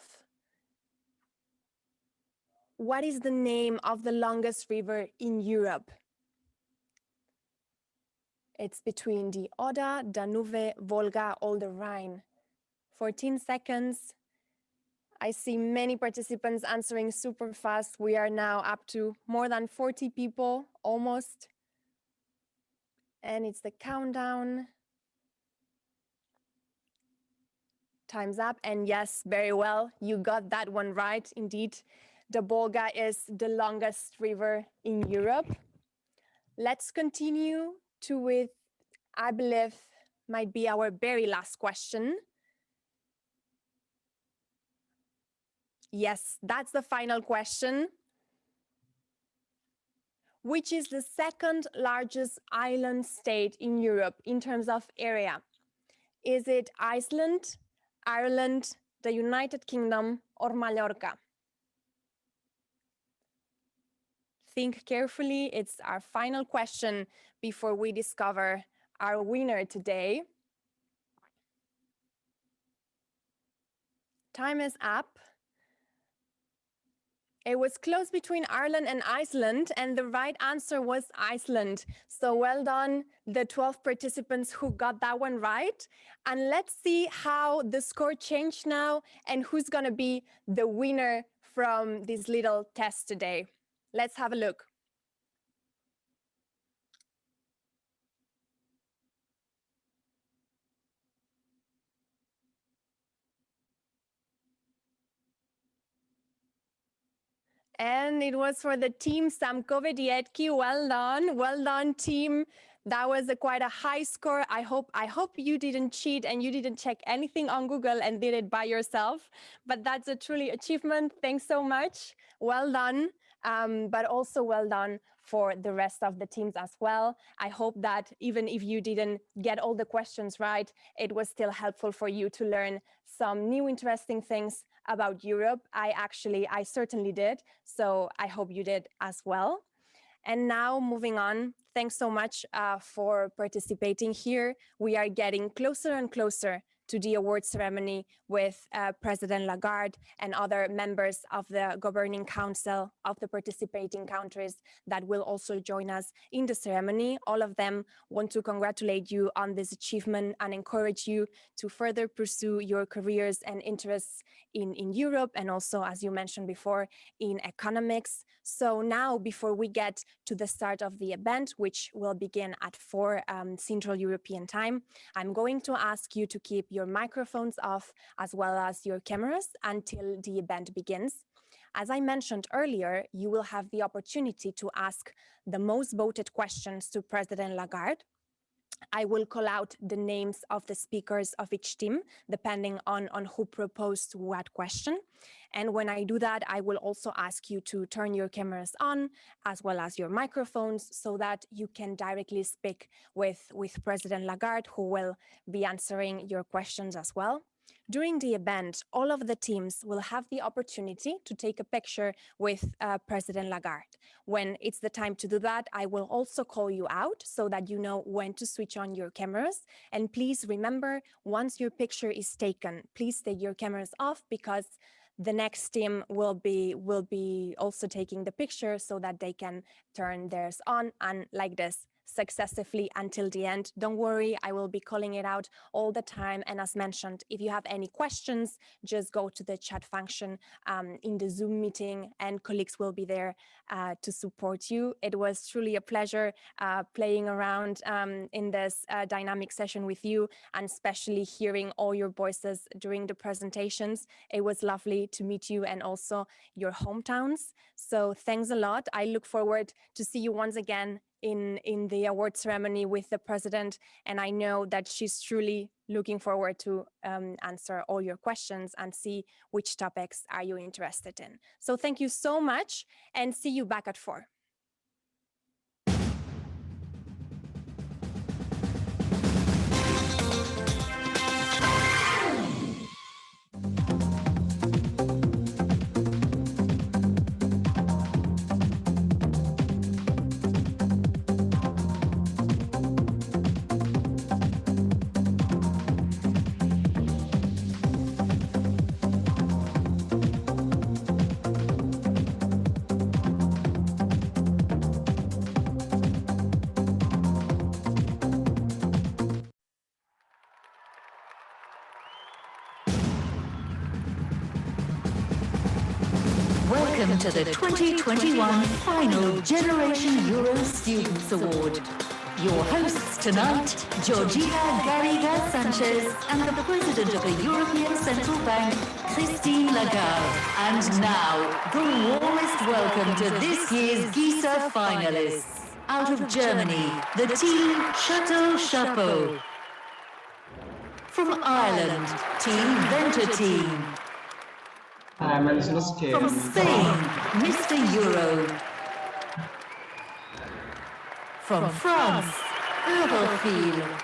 What is the name of the longest river in Europe? It's between the Oder, Danube, Volga, or the Rhine. 14 seconds. I see many participants answering super fast. We are now up to more than 40 people, almost. And it's the countdown. Time's up. And yes, very well. You got that one right. Indeed, the Volga is the longest river in Europe. Let's continue to with, I believe, might be our very last question. Yes, that's the final question. Which is the second largest island state in Europe in terms of area? Is it Iceland, Ireland, the United Kingdom, or Mallorca? Think carefully. It's our final question before we discover our winner today. Time is up. It was close between Ireland and Iceland, and the right answer was Iceland. So well done, the 12 participants who got that one right. And let's see how the score changed now and who's going to be the winner from this little test today. Let's have a look. And it was for the team Samkove Dietki. Well done. Well done, team. That was a quite a high score. I hope I hope you didn't cheat and you didn't check anything on Google and did it by yourself. But that's a truly achievement. Thanks so much. Well done. Um, but also well done for the rest of the teams as well. I hope that even if you didn't get all the questions right, it was still helpful for you to learn some new interesting things about Europe. I actually, I certainly did. So I hope you did as well. And now moving on, thanks so much uh, for participating here. We are getting closer and closer to the award ceremony with uh, President Lagarde and other members of the governing council of the participating countries that will also join us in the ceremony. All of them want to congratulate you on this achievement and encourage you to further pursue your careers and interests in, in Europe and also, as you mentioned before, in economics. So now, before we get to the start of the event, which will begin at 4 um, Central European time, I'm going to ask you to keep your microphones off as well as your cameras until the event begins. As I mentioned earlier, you will have the opportunity to ask the most voted questions to President Lagarde. I will call out the names of the speakers of each team, depending on, on who proposed what question. And when I do that, I will also ask you to turn your cameras on as well as your microphones so that you can directly speak with, with President Lagarde, who will be answering your questions as well. During the event, all of the teams will have the opportunity to take a picture with uh, President Lagarde. When it's the time to do that, I will also call you out so that you know when to switch on your cameras. And please remember, once your picture is taken, please take your cameras off because the next team will be will be also taking the picture so that they can turn theirs on and like this successively until the end. Don't worry, I will be calling it out all the time. And as mentioned, if you have any questions, just go to the chat function um, in the Zoom meeting and colleagues will be there uh, to support you. It was truly a pleasure uh, playing around um, in this uh, dynamic session with you and especially hearing all your voices during the presentations. It was lovely to meet you and also your hometowns. So thanks a lot. I look forward to see you once again in, in the award ceremony with the president. And I know that she's truly looking forward to um, answer all your questions and see which topics are you interested in. So thank you so much and see you back at four. To the 2021 final Generation Euro Students Award. Your hosts tonight, Georgina Garriga Sanchez and the President of the European Central Bank, Christine Lagarde. And now, the warmest welcome to this year's GISA finalists. Out of Germany, the team Chateau Chapeau. From Ireland, Team Venter Team. From Spain, Mr. Euro. From France, Eurofil.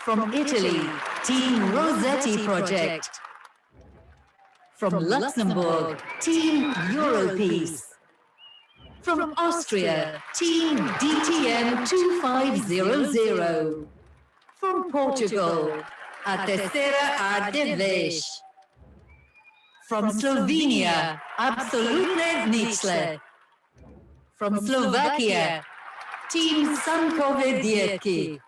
From Italy, Team Rossetti Project. From Luxembourg, Team Europeace. From Austria, Team DTM 2500. From Portugal, À Terceira a. From Slovenia, Absolutne Nicle. From Slovakia, Team Sankove Dietki.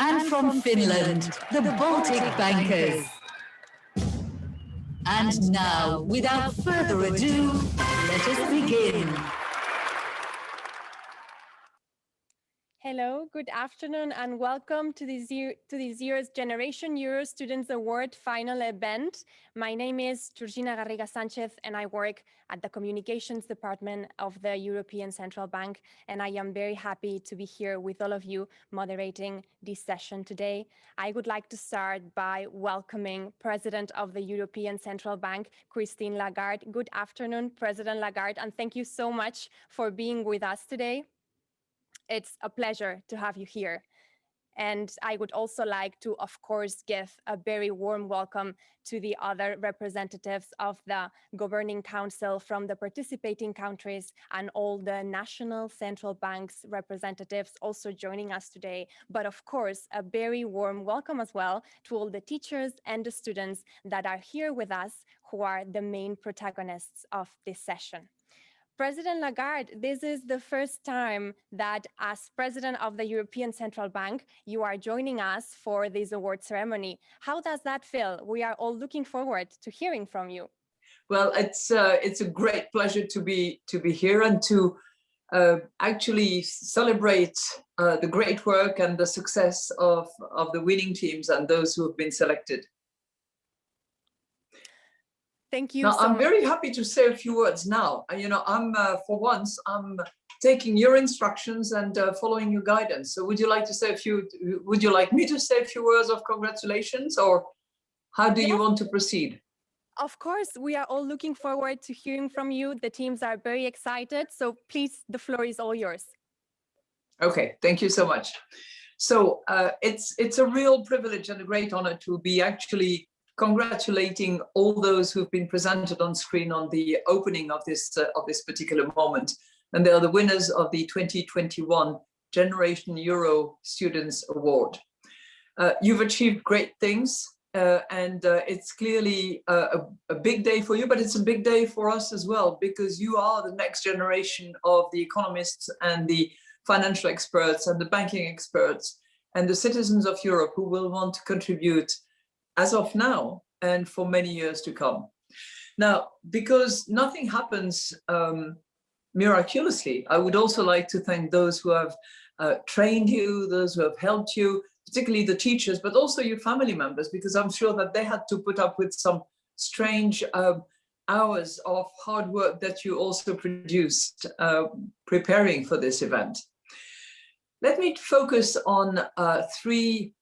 And from Finland, the Baltic Bankers. And now, without further ado, let us begin. Hello, good afternoon, and welcome to this, year, to this year's Generation Euro Students Award final event. My name is Georgina Garriga Sanchez, and I work at the Communications Department of the European Central Bank, and I am very happy to be here with all of you moderating this session today. I would like to start by welcoming President of the European Central Bank, Christine Lagarde. Good afternoon, President Lagarde, and thank you so much for being with us today. It's a pleasure to have you here. And I would also like to, of course, give a very warm welcome to the other representatives of the Governing Council from the participating countries and all the national central banks representatives also joining us today. But of course, a very warm welcome as well to all the teachers and the students that are here with us who are the main protagonists of this session. President Lagarde, this is the first time that as president of the European Central Bank, you are joining us for this award ceremony. How does that feel? We are all looking forward to hearing from you. Well, it's uh, it's a great pleasure to be to be here and to uh, actually celebrate uh, the great work and the success of, of the winning teams and those who have been selected. Thank you. Now, so I'm much. very happy to say a few words now. Uh, You know, I'm uh, for once, I'm taking your instructions and uh, following your guidance. So would you like to say a few, would you like me to say a few words of congratulations or how do you want to proceed? Of course, we are all looking forward to hearing from you. The teams are very excited. So please, the floor is all yours. Okay, thank you so much. So uh, it's it's a real privilege and a great honor to be actually congratulating all those who've been presented on screen on the opening of this uh, of this particular moment. And they are the winners of the 2021 Generation Euro Students Award. Uh, you've achieved great things uh, and uh, it's clearly a, a, a big day for you, but it's a big day for us as well, because you are the next generation of the economists and the financial experts and the banking experts and the citizens of Europe who will want to contribute as of now and for many years to come. Now, because nothing happens um, miraculously, I would also like to thank those who have uh, trained you, those who have helped you, particularly the teachers, but also your family members, because I'm sure that they had to put up with some strange uh, hours of hard work that you also produced uh, preparing for this event. Let me focus on uh, three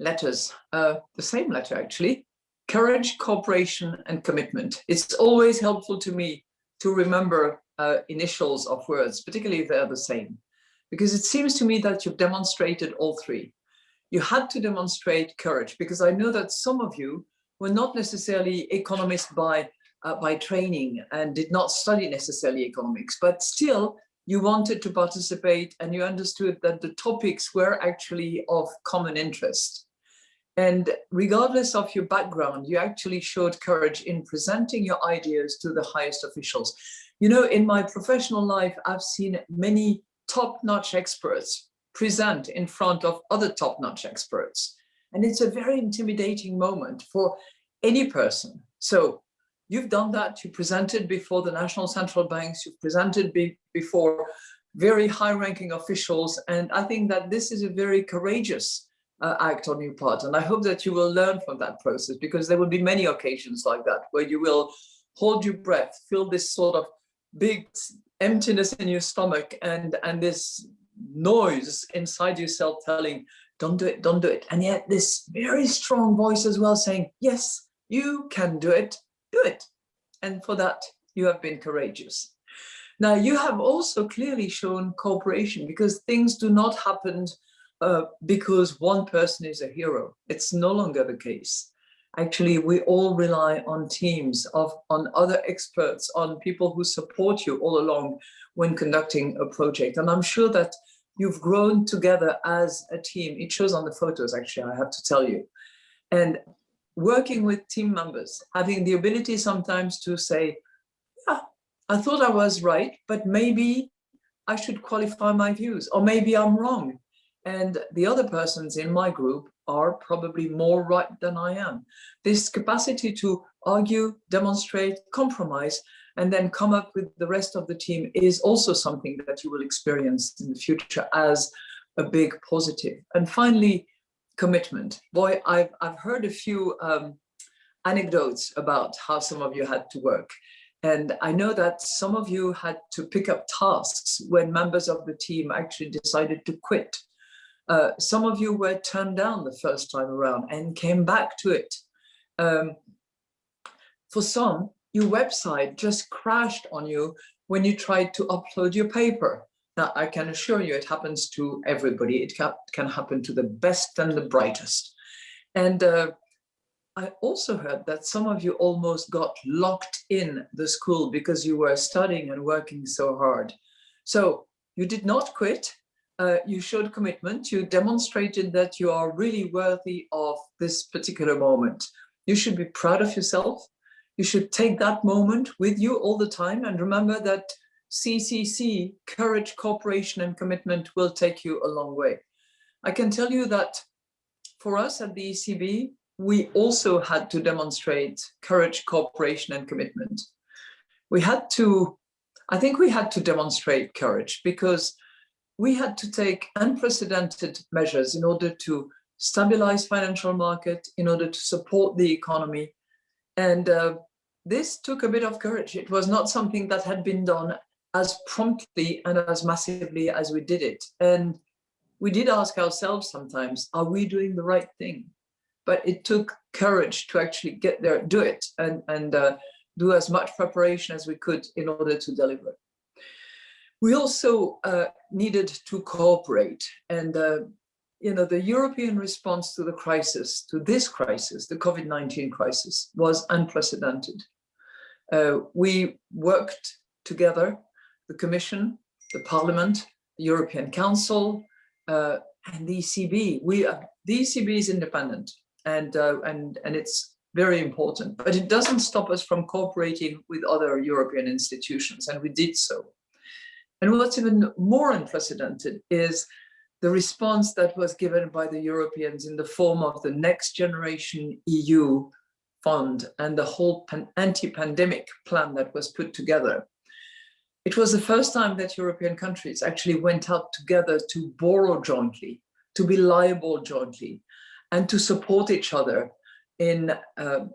letters, uh, the same letter actually, courage, cooperation, and commitment. It's always helpful to me to remember uh, initials of words, particularly if they're the same, because it seems to me that you've demonstrated all three. You had to demonstrate courage because I know that some of you were not necessarily economists by uh, by training and did not study necessarily economics, but still you wanted to participate and you understood that the topics were actually of common interest. And regardless of your background, you actually showed courage in presenting your ideas to the highest officials. You know, in my professional life, I've seen many top-notch experts present in front of other top-notch experts. And it's a very intimidating moment for any person. So You've done that. You presented before the national central banks. You've presented be before very high-ranking officials. And I think that this is a very courageous uh, act on your part. And I hope that you will learn from that process because there will be many occasions like that where you will hold your breath, feel this sort of big emptiness in your stomach and, and this noise inside yourself telling, don't do it, don't do it. And yet this very strong voice as well saying, yes, you can do it do it. And for that, you have been courageous. Now, you have also clearly shown cooperation because things do not happen uh, because one person is a hero. It's no longer the case. Actually, we all rely on teams of on other experts, on people who support you all along when conducting a project. And I'm sure that you've grown together as a team. It shows on the photos, actually, I have to tell you. And working with team members, having the ability sometimes to say, yeah, I thought I was right, but maybe I should qualify my views, or maybe I'm wrong. And the other persons in my group are probably more right than I am. This capacity to argue, demonstrate, compromise, and then come up with the rest of the team is also something that you will experience in the future as a big positive. And finally, commitment. Boy, I've, I've heard a few um, anecdotes about how some of you had to work. And I know that some of you had to pick up tasks when members of the team actually decided to quit. Uh, some of you were turned down the first time around and came back to it. Um, for some, your website just crashed on you when you tried to upload your paper. Now, I can assure you it happens to everybody. It can, can happen to the best and the brightest. And uh, I also heard that some of you almost got locked in the school because you were studying and working so hard. So you did not quit. Uh, you showed commitment. You demonstrated that you are really worthy of this particular moment. You should be proud of yourself. You should take that moment with you all the time and remember that CCC, courage, cooperation and commitment will take you a long way. I can tell you that for us at the ECB, we also had to demonstrate courage, cooperation and commitment. We had to, I think we had to demonstrate courage because we had to take unprecedented measures in order to stabilize financial market, in order to support the economy. And uh, this took a bit of courage. It was not something that had been done as promptly and as massively as we did it. And we did ask ourselves sometimes, are we doing the right thing? But it took courage to actually get there, do it, and, and uh, do as much preparation as we could in order to deliver. We also uh, needed to cooperate and uh, you know, the European response to the crisis, to this crisis, the COVID-19 crisis, was unprecedented. Uh, we worked together the Commission, the Parliament, the European Council, uh, and the ECB. We are, the ECB is independent and, uh, and, and it's very important, but it doesn't stop us from cooperating with other European institutions, and we did so. And what's even more unprecedented is the response that was given by the Europeans in the form of the Next Generation EU fund and the whole anti-pandemic plan that was put together. It was the first time that European countries actually went out together to borrow jointly, to be liable jointly, and to support each other in, uh,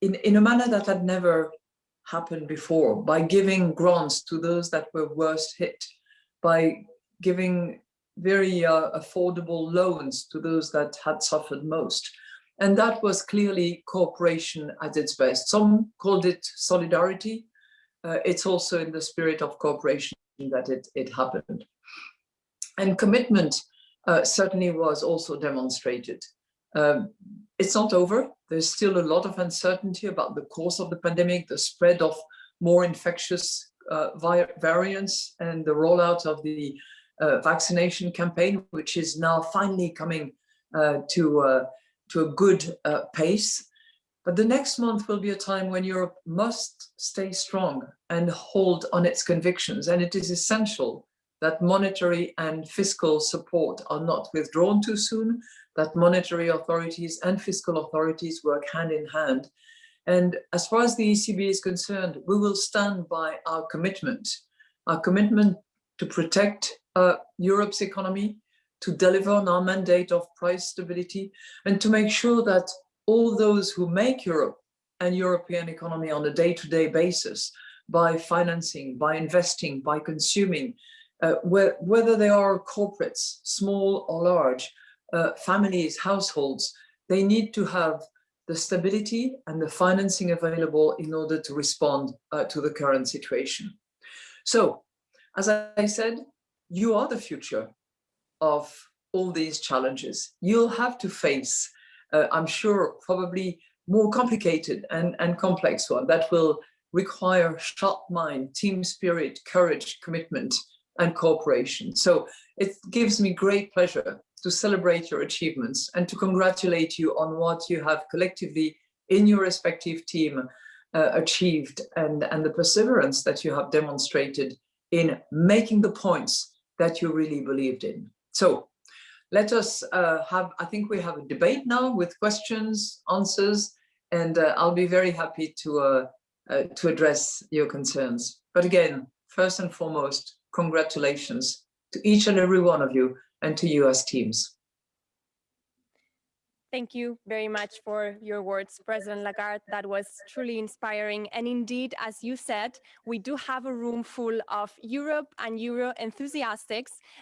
in, in a manner that had never happened before, by giving grants to those that were worst hit, by giving very uh, affordable loans to those that had suffered most. And that was clearly cooperation at its best. Some called it solidarity. Uh, it's also in the spirit of cooperation that it, it happened. And commitment uh, certainly was also demonstrated. Um, it's not over. There's still a lot of uncertainty about the course of the pandemic, the spread of more infectious uh, variants and the rollout of the uh, vaccination campaign, which is now finally coming uh, to, uh, to a good uh, pace. But the next month will be a time when Europe must stay strong and hold on its convictions. And it is essential that monetary and fiscal support are not withdrawn too soon, that monetary authorities and fiscal authorities work hand in hand. And as far as the ECB is concerned, we will stand by our commitment, our commitment to protect uh, Europe's economy, to deliver on our mandate of price stability, and to make sure that all those who make Europe and European economy on a day-to-day -day basis by financing, by investing, by consuming, uh, whether they are corporates, small or large, uh, families, households, they need to have the stability and the financing available in order to respond uh, to the current situation. So, as I said, you are the future of all these challenges. You'll have to face, uh, I'm sure, probably more complicated and, and complex one that will require sharp mind, team spirit, courage, commitment, and cooperation. So it gives me great pleasure to celebrate your achievements and to congratulate you on what you have collectively in your respective team uh, achieved and, and the perseverance that you have demonstrated in making the points that you really believed in. So let us uh, have, I think we have a debate now with questions, answers, and uh, I'll be very happy to, uh, uh, to address your concerns. But again, first and foremost, congratulations to each and every one of you and to as teams. Thank you very much for your words, President Lagarde. That was truly inspiring. And indeed, as you said, we do have a room full of Europe and Euro enthusiasts,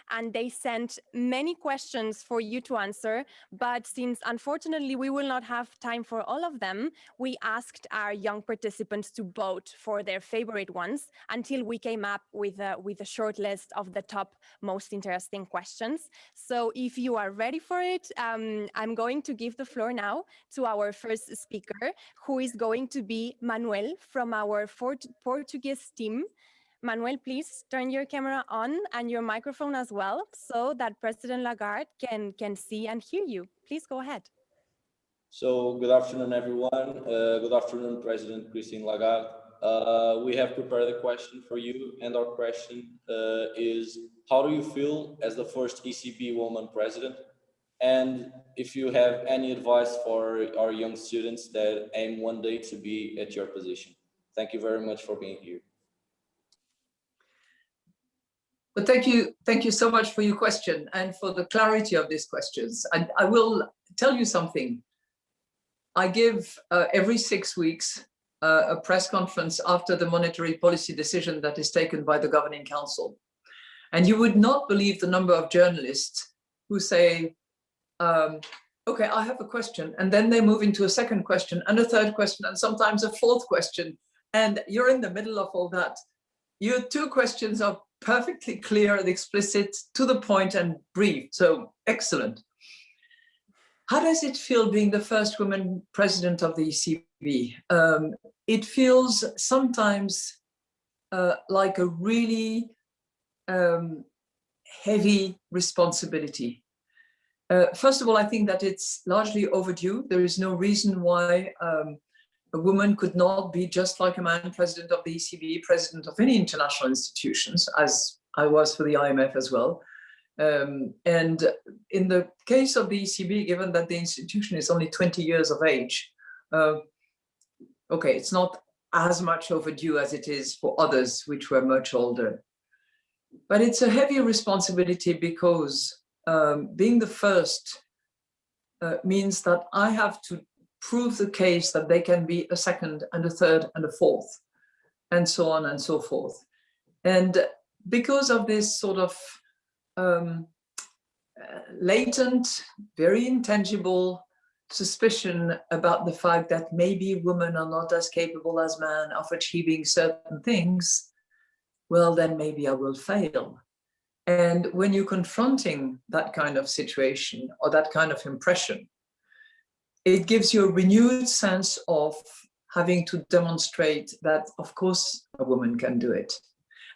and they sent many questions for you to answer. But since unfortunately we will not have time for all of them, we asked our young participants to vote for their favorite ones until we came up with a, with a short list of the top most interesting questions. So if you are ready for it, um, I'm going to give the floor now to our first speaker, who is going to be Manuel from our Fort Portuguese team. Manuel, please turn your camera on and your microphone as well so that President Lagarde can, can see and hear you. Please go ahead. So good afternoon, everyone. Uh, good afternoon, President Christine Lagarde. Uh, we have prepared a question for you and our question uh, is, how do you feel as the first ECB woman president? And if you have any advice for our young students that aim one day to be at your position. Thank you very much for being here. Well, thank you. Thank you so much for your question and for the clarity of these questions. And I will tell you something. I give uh, every six weeks uh, a press conference after the monetary policy decision that is taken by the governing council. And you would not believe the number of journalists who say, um, okay, I have a question. And then they move into a second question and a third question and sometimes a fourth question. And you're in the middle of all that. Your two questions are perfectly clear and explicit, to the point and brief. So excellent. How does it feel being the first woman president of the ECB? Um, it feels sometimes uh, like a really um, heavy responsibility. Uh, first of all, I think that it's largely overdue. There is no reason why um, a woman could not be just like a man, president of the ECB, president of any international institutions, as I was for the IMF as well. Um, and in the case of the ECB, given that the institution is only 20 years of age, uh, okay, it's not as much overdue as it is for others, which were much older. But it's a heavy responsibility because um, being the first uh, means that I have to prove the case that they can be a second and a third and a fourth, and so on and so forth. And because of this sort of um, uh, latent, very intangible suspicion about the fact that maybe women are not as capable as men of achieving certain things, well, then maybe I will fail. And when you're confronting that kind of situation or that kind of impression, it gives you a renewed sense of having to demonstrate that, of course, a woman can do it.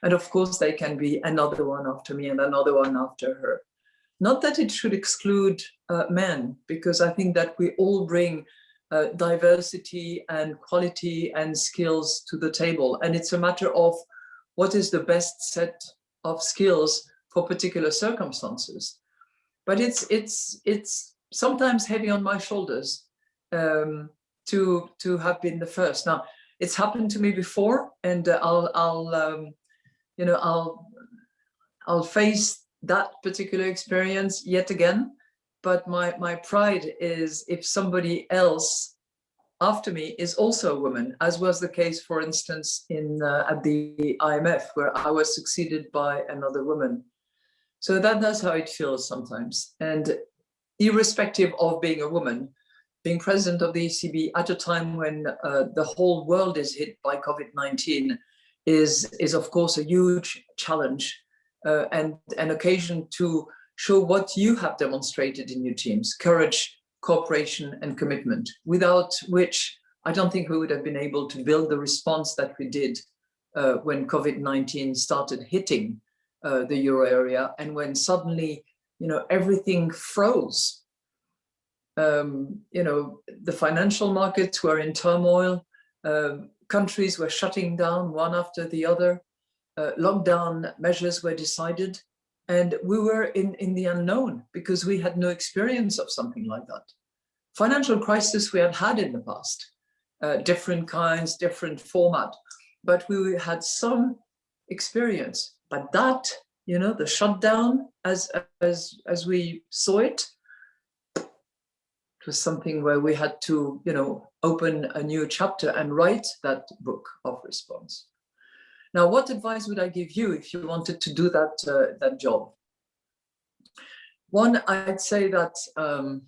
And of course, they can be another one after me and another one after her. Not that it should exclude uh, men, because I think that we all bring uh, diversity and quality and skills to the table. And it's a matter of what is the best set of skills for particular circumstances. But it's, it's, it's sometimes heavy on my shoulders um, to, to have been the first. Now, it's happened to me before and uh, I'll, I'll um, you know, I'll, I'll face that particular experience yet again. But my, my pride is if somebody else after me is also a woman, as was the case, for instance, in uh, at the IMF, where I was succeeded by another woman. So that, that's how it feels sometimes. And irrespective of being a woman, being president of the ECB at a time when uh, the whole world is hit by COVID-19 is, is of course a huge challenge uh, and an occasion to show what you have demonstrated in your teams, courage, cooperation and commitment, without which I don't think we would have been able to build the response that we did uh, when COVID-19 started hitting uh, the euro area and when suddenly, you know, everything froze. Um, you know, the financial markets were in turmoil, uh, countries were shutting down one after the other, uh, lockdown measures were decided, and we were in, in the unknown because we had no experience of something like that. Financial crisis we had had in the past, uh, different kinds, different format, but we had some experience. But that, you know, the shutdown as, as, as we saw it, it was something where we had to, you know, open a new chapter and write that book of response. Now, what advice would I give you if you wanted to do that, uh, that job? One, I'd say that um,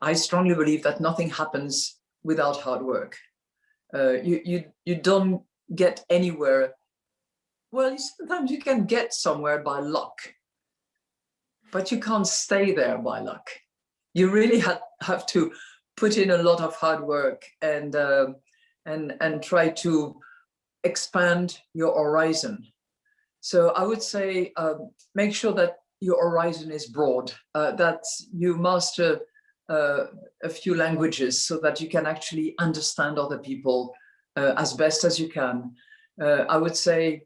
I strongly believe that nothing happens without hard work. Uh, you, you, you don't get anywhere. Well, sometimes you can get somewhere by luck, but you can't stay there by luck. You really have, have to put in a lot of hard work and, uh, and, and try to expand your horizon. So I would say uh, make sure that your horizon is broad, uh, that you master uh, a few languages so that you can actually understand other people uh, as best as you can. Uh, I would say,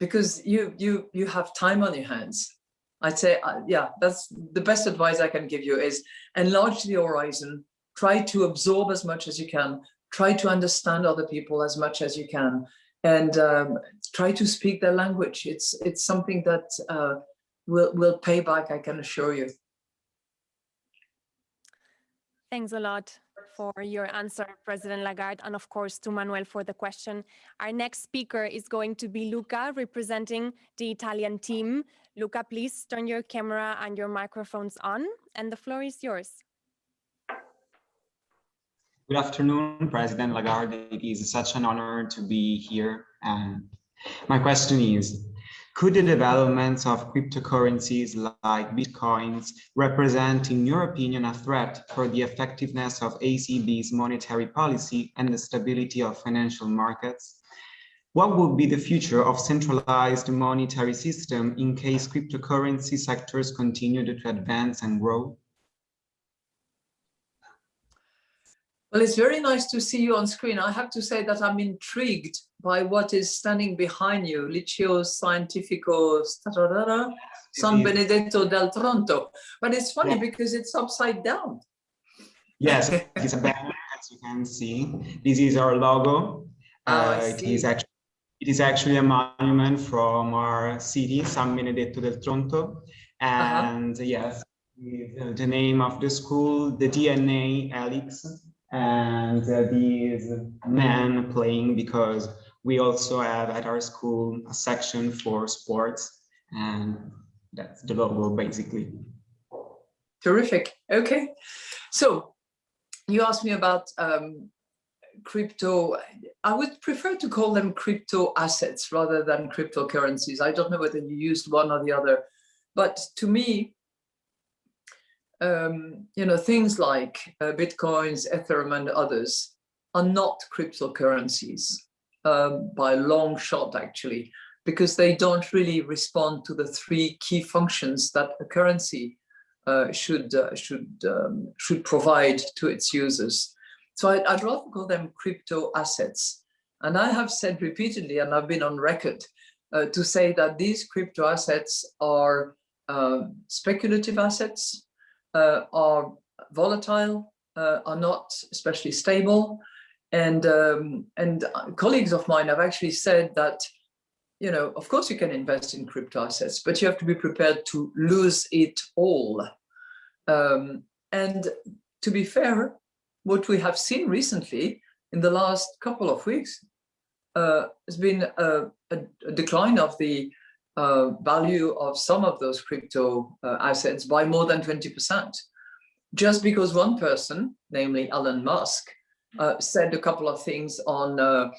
because you, you, you have time on your hands, I'd say, uh, yeah, that's the best advice I can give you is enlarge the horizon, try to absorb as much as you can, try to understand other people as much as you can, and um, try to speak their language. It's it's something that uh, will will pay back. I can assure you. Thanks a lot for your answer, President Lagarde, and of course to Manuel for the question. Our next speaker is going to be Luca, representing the Italian team. Luca, please turn your camera and your microphones on, and the floor is yours. Good afternoon, President Lagarde. It is such an honor to be here. And my question is, could the developments of cryptocurrencies like Bitcoins represent, in your opinion, a threat for the effectiveness of ECB's monetary policy and the stability of financial markets? What would be the future of centralized monetary system in case cryptocurrency sectors continue to advance and grow? Well, it's very nice to see you on screen. I have to say that I'm intrigued by what is standing behind you, Liceo Scientifico San Benedetto del Tronto. But it's funny yeah. because it's upside down. Yes, it's a banner, as you can see. This is our logo. Oh, uh, it is actually it is actually a monument from our city, San Benedetto del Tronto. And uh -huh. yes, the, the name of the school, the DNA Alex, and uh, these men playing because we also have at our school a section for sports and that's the logo basically. Terrific. Okay. So you asked me about um, crypto. I would prefer to call them crypto assets rather than cryptocurrencies. I don't know whether you used one or the other, but to me, um, you know, things like uh, Bitcoins, Ethereum and others are not cryptocurrencies um, by long shot, actually, because they don't really respond to the three key functions that a currency uh, should uh, should um, should provide to its users. So I'd, I'd, rather call them crypto assets. And I have said repeatedly, and I've been on record uh, to say that these crypto assets are um, speculative assets, uh, are volatile, uh, are not especially stable, and um, and colleagues of mine have actually said that you know, of course you can invest in crypto assets, but you have to be prepared to lose it all. Um, and to be fair, what we have seen recently in the last couple of weeks uh, has been a, a, decline of the uh, value of some of those crypto uh, assets by more than 20%. Just because one person, namely Elon Musk, uh, said a couple of things on uh,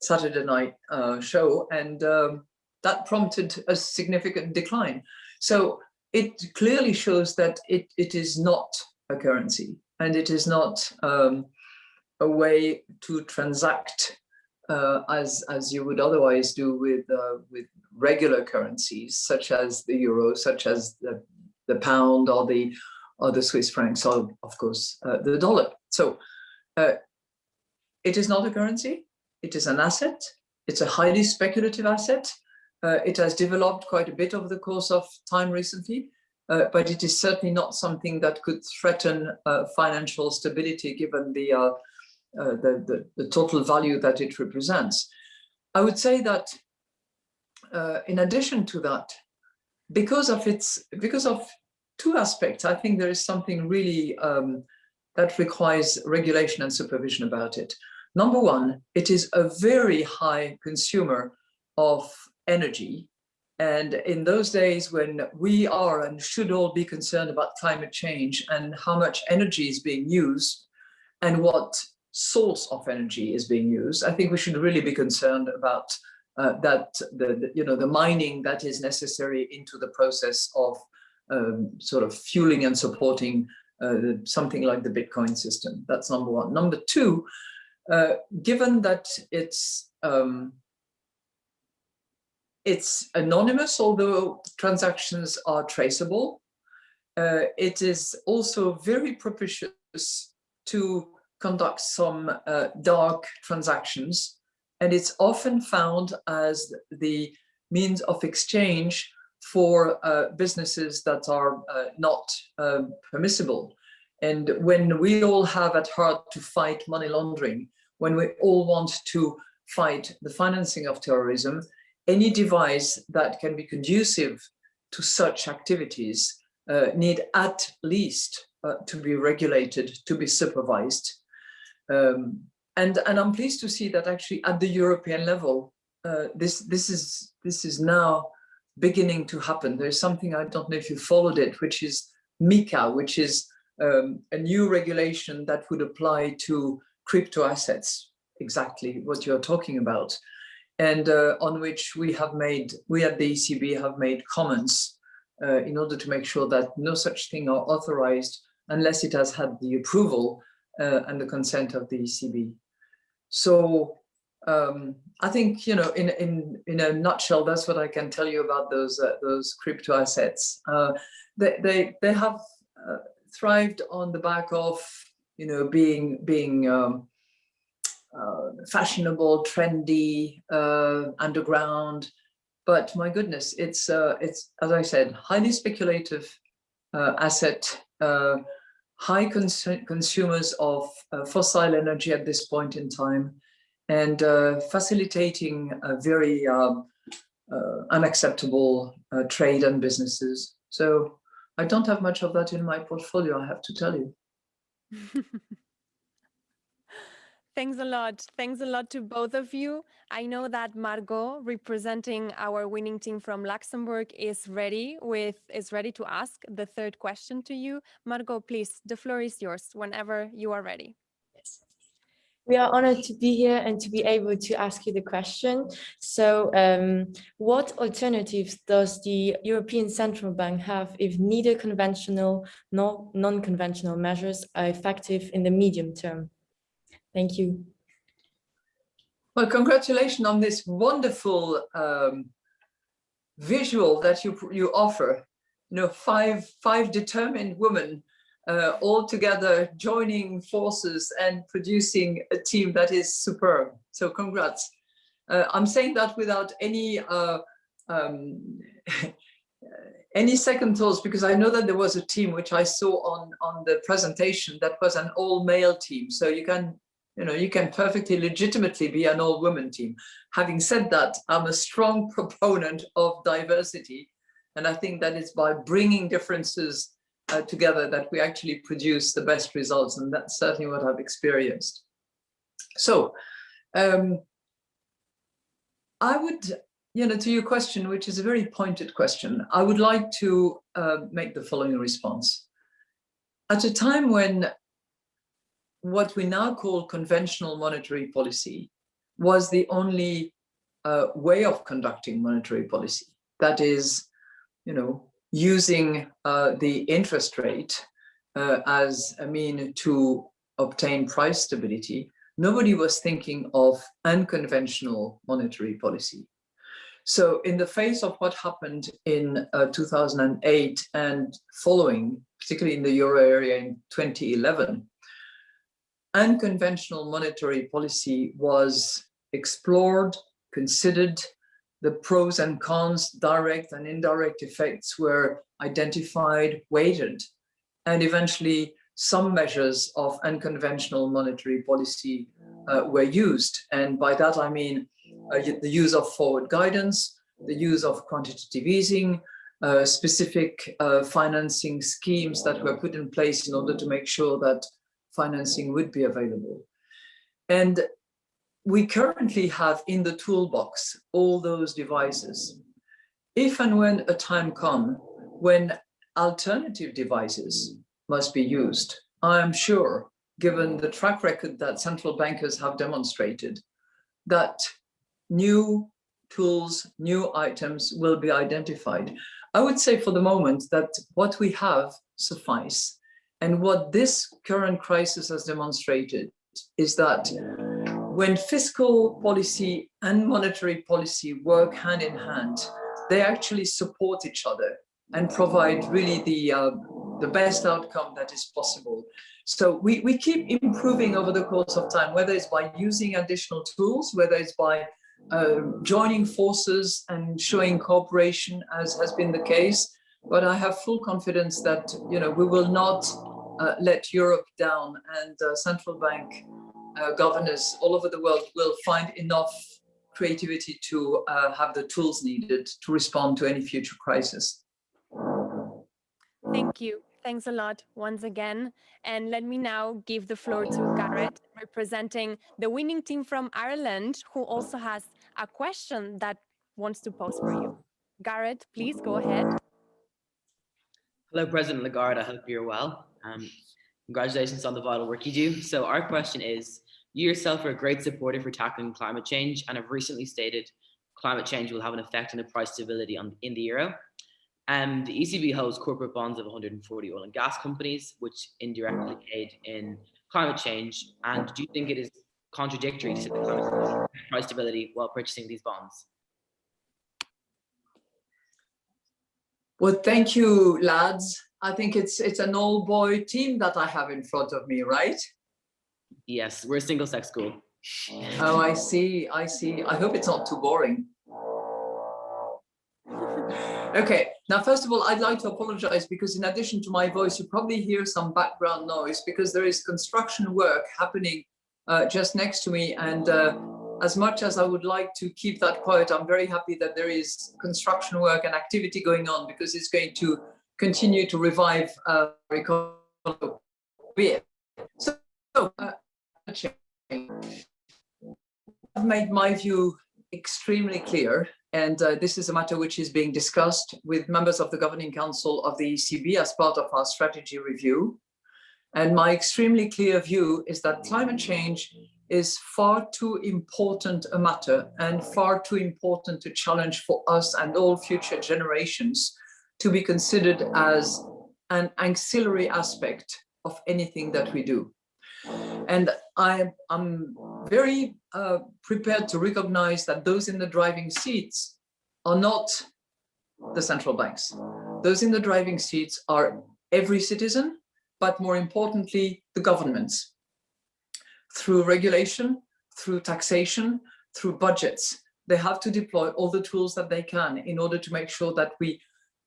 Saturday night uh, show, and um, that prompted a significant decline. So it clearly shows that it, it is not a currency and it is not um, a way to transact uh, as as you would otherwise do with uh, with regular currencies such as the euro, such as the the pound or the or the Swiss francs, or of course uh, the dollar. So uh, it is not a currency. It is an asset. It's a highly speculative asset. Uh, it has developed quite a bit over the course of time recently, uh, but it is certainly not something that could threaten financial stability given the, uh, the, the, the, total value that it represents. I would say that uh, in addition to that, because of its, because of two aspects, I think there is something really um, that requires regulation and supervision about it. Number one, it is a very high consumer of energy. And in those days when we are and should all be concerned about climate change and how much energy is being used and what source of energy is being used, I think we should really be concerned about uh, that the, the, you know the mining that is necessary into the process of um, sort of fueling and supporting uh, something like the Bitcoin system. That's number one. Number two, uh, given that it's um, it's anonymous, although transactions are traceable. Uh, it is also very propitious to conduct some uh, dark transactions, and it's often found as the means of exchange for uh, businesses that are uh, not um, permissible. And when we all have at heart to fight money laundering, when we all want to fight the financing of terrorism, any device that can be conducive to such activities uh, need at least uh, to be regulated, to be supervised. Um, and, and I'm pleased to see that actually at the European level, uh, this, this, is, this is now beginning to happen. There's something, I don't know if you followed it, which is MiCA, which is um, a new regulation that would apply to crypto assets, exactly what you're talking about, and uh, on which we have made, we at the ECB have made comments uh, in order to make sure that no such thing are authorized unless it has had the approval uh, and the consent of the ECB. So um, I think, you know, in, in, in a nutshell, that's what I can tell you about those, uh, those crypto assets. Uh, they, they, they have uh, thrived on the back of, you know, being, being um, uh, fashionable, trendy, uh, underground. But my goodness, it's, it's as I said, highly speculative asset, high cons consumers of uh, fossil energy at this point in time, and facilitating a very um, unacceptable trade and businesses. So I don't have much of that in my portfolio, I have to tell you. Thanks a lot. Thanks a lot to both of you. I know that Margot, representing our winning team from Luxembourg, is ready with is ready to ask the third question to you. Margot, please, the floor is yours whenever you are ready. Yes. We are honored to be here and to be able to ask you the question. So um, what alternatives does the European Central Bank have if neither conventional nor non-conventional measures are effective in the medium term? Thank you. Well, congratulations on this wonderful um, visual that you you offer. You know, five five determined women uh, all together joining forces and producing a team that is superb. So congrats. Uh, I'm saying that without any uh, um, any second thoughts because I know that there was a team which I saw on on the presentation that was an all male team. So you can you know, you can perfectly legitimately be an all-women team. Having said that, I'm a strong proponent of diversity. And I think that it's by bringing differences uh, together that we actually produce the best results. And that's certainly what I've experienced. So um, I would, you know, to your question, which is a very pointed question, I would like to uh, make the following response. At a time when what we now call conventional monetary policy was the only uh, way of conducting monetary policy. That is, you know, using uh, the interest rate uh, as a mean to obtain price stability. Nobody was thinking of unconventional monetary policy. So in the face of what happened in uh, 2008 and following, particularly in the euro area in 2011, unconventional monetary policy was explored, considered, the pros and cons, direct and indirect effects were identified, weighted, and eventually some measures of unconventional monetary policy uh, were used. And by that, I mean uh, the use of forward guidance, the use of quantitative easing, uh, specific uh, financing schemes that were put in place in order to make sure that financing would be available. And we currently have in the toolbox all those devices. If and when a time comes when alternative devices must be used, I am sure, given the track record that central bankers have demonstrated, that new tools, new items will be identified. I would say for the moment that what we have suffice. And what this current crisis has demonstrated is that when fiscal policy and monetary policy work hand in hand, they actually support each other and provide really the, uh, the best outcome that is possible. So we, we keep improving over the course of time, whether it's by using additional tools, whether it's by uh, joining forces and showing cooperation as has been the case. But I have full confidence that you know we will not uh, let Europe down and uh, central bank uh, governors all over the world will find enough creativity to uh, have the tools needed to respond to any future crisis. Thank you. Thanks a lot once again. And let me now give the floor to Garrett, representing the winning team from Ireland, who also has a question that wants to pose for you. Garrett, please go ahead. Hello, President Lagarde. I hope you're well. Um, congratulations on the vital work you do. So our question is, you yourself are a great supporter for tackling climate change and have recently stated climate change will have an effect on the price stability on, in the euro. And the ECB holds corporate bonds of 140 oil and gas companies, which indirectly aid in climate change. And do you think it is contradictory to the price stability while purchasing these bonds? Well, thank you, lads. I think it's it's an all boy team that I have in front of me, right? Yes, we're a single sex school. Oh, I see. I see. I hope it's not too boring. Okay, now first of all, I'd like to apologize because in addition to my voice, you probably hear some background noise because there is construction work happening uh, just next to me. And uh, as much as I would like to keep that quiet, I'm very happy that there is construction work and activity going on because it's going to continue to revive uh, economy. So, uh, I've made my view extremely clear, and uh, this is a matter which is being discussed with members of the Governing Council of the ECB as part of our strategy review. And my extremely clear view is that climate change is far too important a matter and far too important a challenge for us and all future generations to be considered as an ancillary aspect of anything that we do. And I, am very uh, prepared to recognize that those in the driving seats are not the central banks. Those in the driving seats are every citizen, but more importantly, the governments. Through regulation, through taxation, through budgets, they have to deploy all the tools that they can in order to make sure that we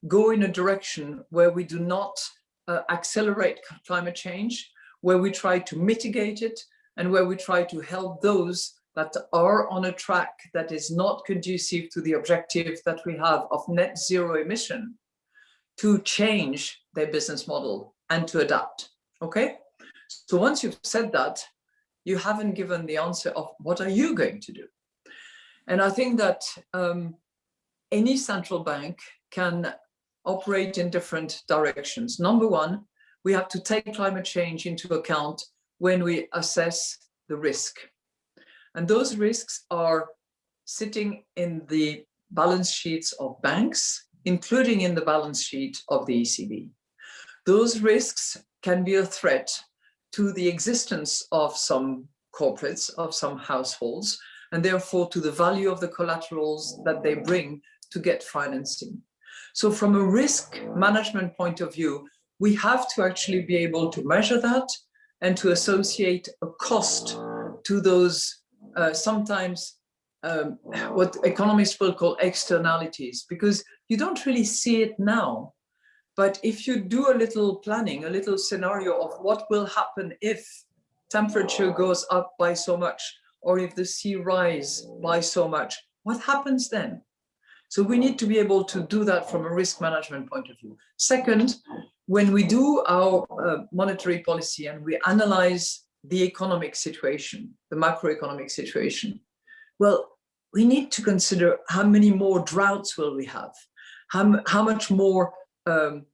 go in a direction where we do not uh, accelerate climate change, where we try to mitigate it, and where we try to help those that are on a track that is not conducive to the objective that we have of net zero emission to change their business model and to adapt. Okay, so once you've said that, you haven't given the answer of what are you going to do? And I think that um, any central bank can operate in different directions. Number one, we have to take climate change into account when we assess the risk. And those risks are sitting in the balance sheets of banks, including in the balance sheet of the ECB. Those risks can be a threat to the existence of some corporates, of some households, and therefore to the value of the collaterals that they bring to get financing. So from a risk management point of view, we have to actually be able to measure that and to associate a cost to those uh, sometimes um, what economists will call externalities, because you don't really see it now. But if you do a little planning, a little scenario of what will happen if temperature goes up by so much, or if the sea rise by so much, what happens then? So we need to be able to do that from a risk management point of view. Second, when we do our uh, monetary policy and we analyze the economic situation, the macroeconomic situation, well, we need to consider how many more droughts will we have, how, how much more um,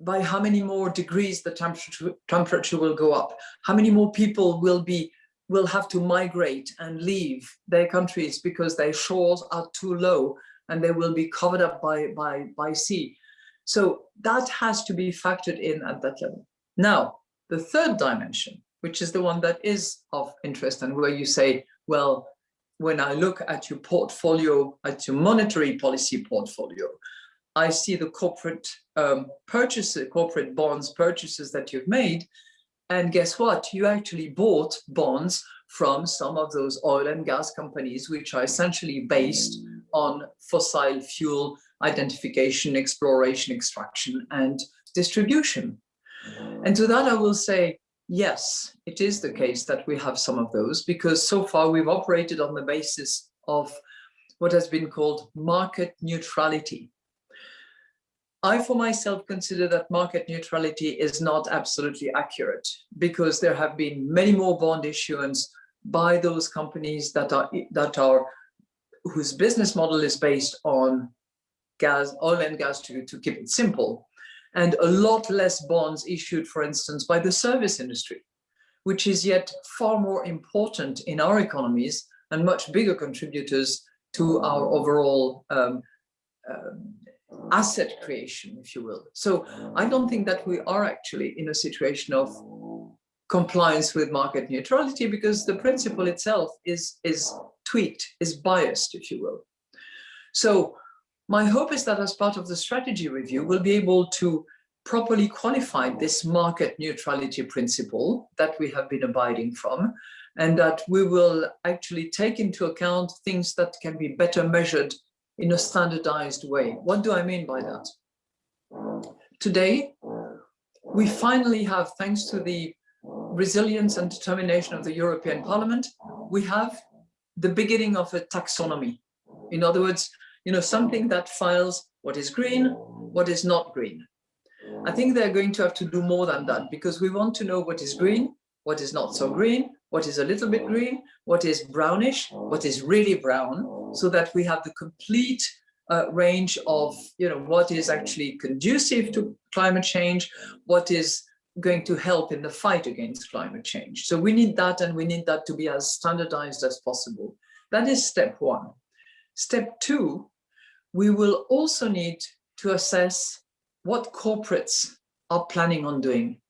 by how many more degrees the temperature, temperature will go up, how many more people will be will have to migrate and leave their countries because their shores are too low and they will be covered up by, by, by sea. So that has to be factored in at that level. Now, the third dimension, which is the one that is of interest and where you say, well, when I look at your portfolio, at your monetary policy portfolio, I see the corporate um, purchases, corporate bonds purchases that you've made. And guess what? You actually bought bonds from some of those oil and gas companies, which are essentially based on fossil fuel identification, exploration, extraction, and distribution. And to that, I will say, yes, it is the case that we have some of those because so far we've operated on the basis of what has been called market neutrality. I, for myself, consider that market neutrality is not absolutely accurate because there have been many more bond issuance by those companies that are that are whose business model is based on gas, oil and gas to, to keep it simple, and a lot less bonds issued, for instance, by the service industry, which is yet far more important in our economies and much bigger contributors to our overall um, uh, asset creation, if you will. So I don't think that we are actually in a situation of compliance with market neutrality because the principle itself is, is tweaked, is biased, if you will. So my hope is that as part of the strategy review, we'll be able to properly qualify this market neutrality principle that we have been abiding from, and that we will actually take into account things that can be better measured in a standardized way. What do I mean by that? Today, we finally have, thanks to the resilience and determination of the European Parliament, we have the beginning of a taxonomy. In other words, you know, something that files what is green, what is not green. I think they're going to have to do more than that because we want to know what is green, what is not so green, what is a little bit green, what is brownish, what is really brown, so that we have the complete uh, range of you know what is actually conducive to climate change, what is going to help in the fight against climate change. So we need that and we need that to be as standardized as possible. That is step one. Step two, we will also need to assess what corporates are planning on doing.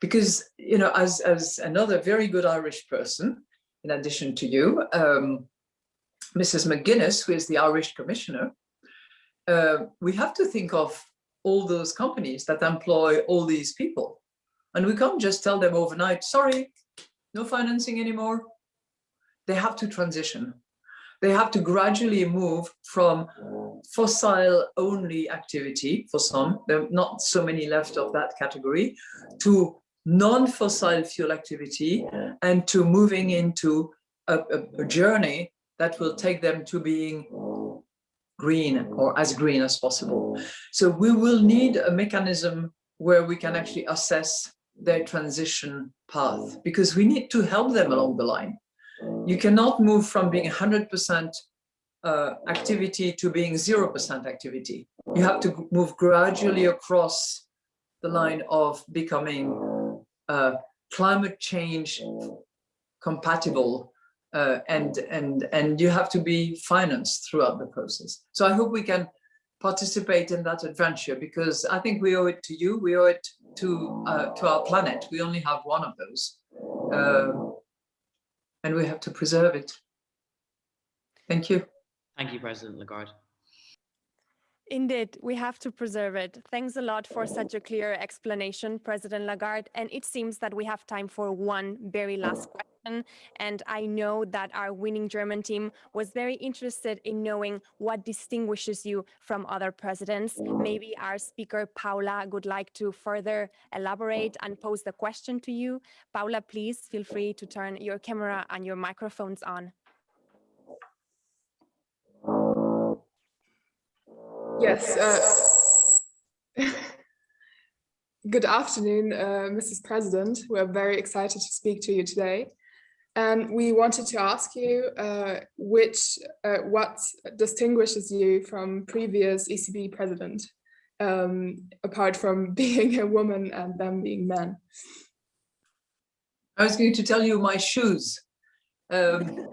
Because, you know, as, as another very good Irish person, in addition to you, um, Mrs. McGuinness, who is the Irish commissioner, uh, we have to think of all those companies that employ all these people. And we can't just tell them overnight, sorry, no financing anymore. They have to transition. They have to gradually move from fossil only activity for some, there are not so many left of that category, to non-fossil fuel activity and to moving into a, a, a journey that will take them to being green or mm. as green as possible. Mm. So we will need a mechanism where we can actually assess their transition path mm. because we need to help them along the line. You cannot move from being 100% uh, activity to being 0% activity. You have to move gradually across the line of becoming uh, climate change compatible uh, and and and you have to be financed throughout the process. So I hope we can participate in that adventure because I think we owe it to you. We owe it to uh, to our planet. We only have one of those, uh, and we have to preserve it. Thank you. Thank you, President Lagarde. Indeed, we have to preserve it. Thanks a lot for such a clear explanation, President Lagarde. And it seems that we have time for one very last question. And I know that our winning German team was very interested in knowing what distinguishes you from other presidents. Maybe our speaker, Paula, would like to further elaborate and pose the question to you. Paula, please feel free to turn your camera and your microphones on. Yes. Uh, good afternoon, uh, Mrs. President. We're very excited to speak to you today. And we wanted to ask you uh, which, uh, what distinguishes you from previous ECB president, um, apart from being a woman and them being men. I was going to tell you my shoes. Um,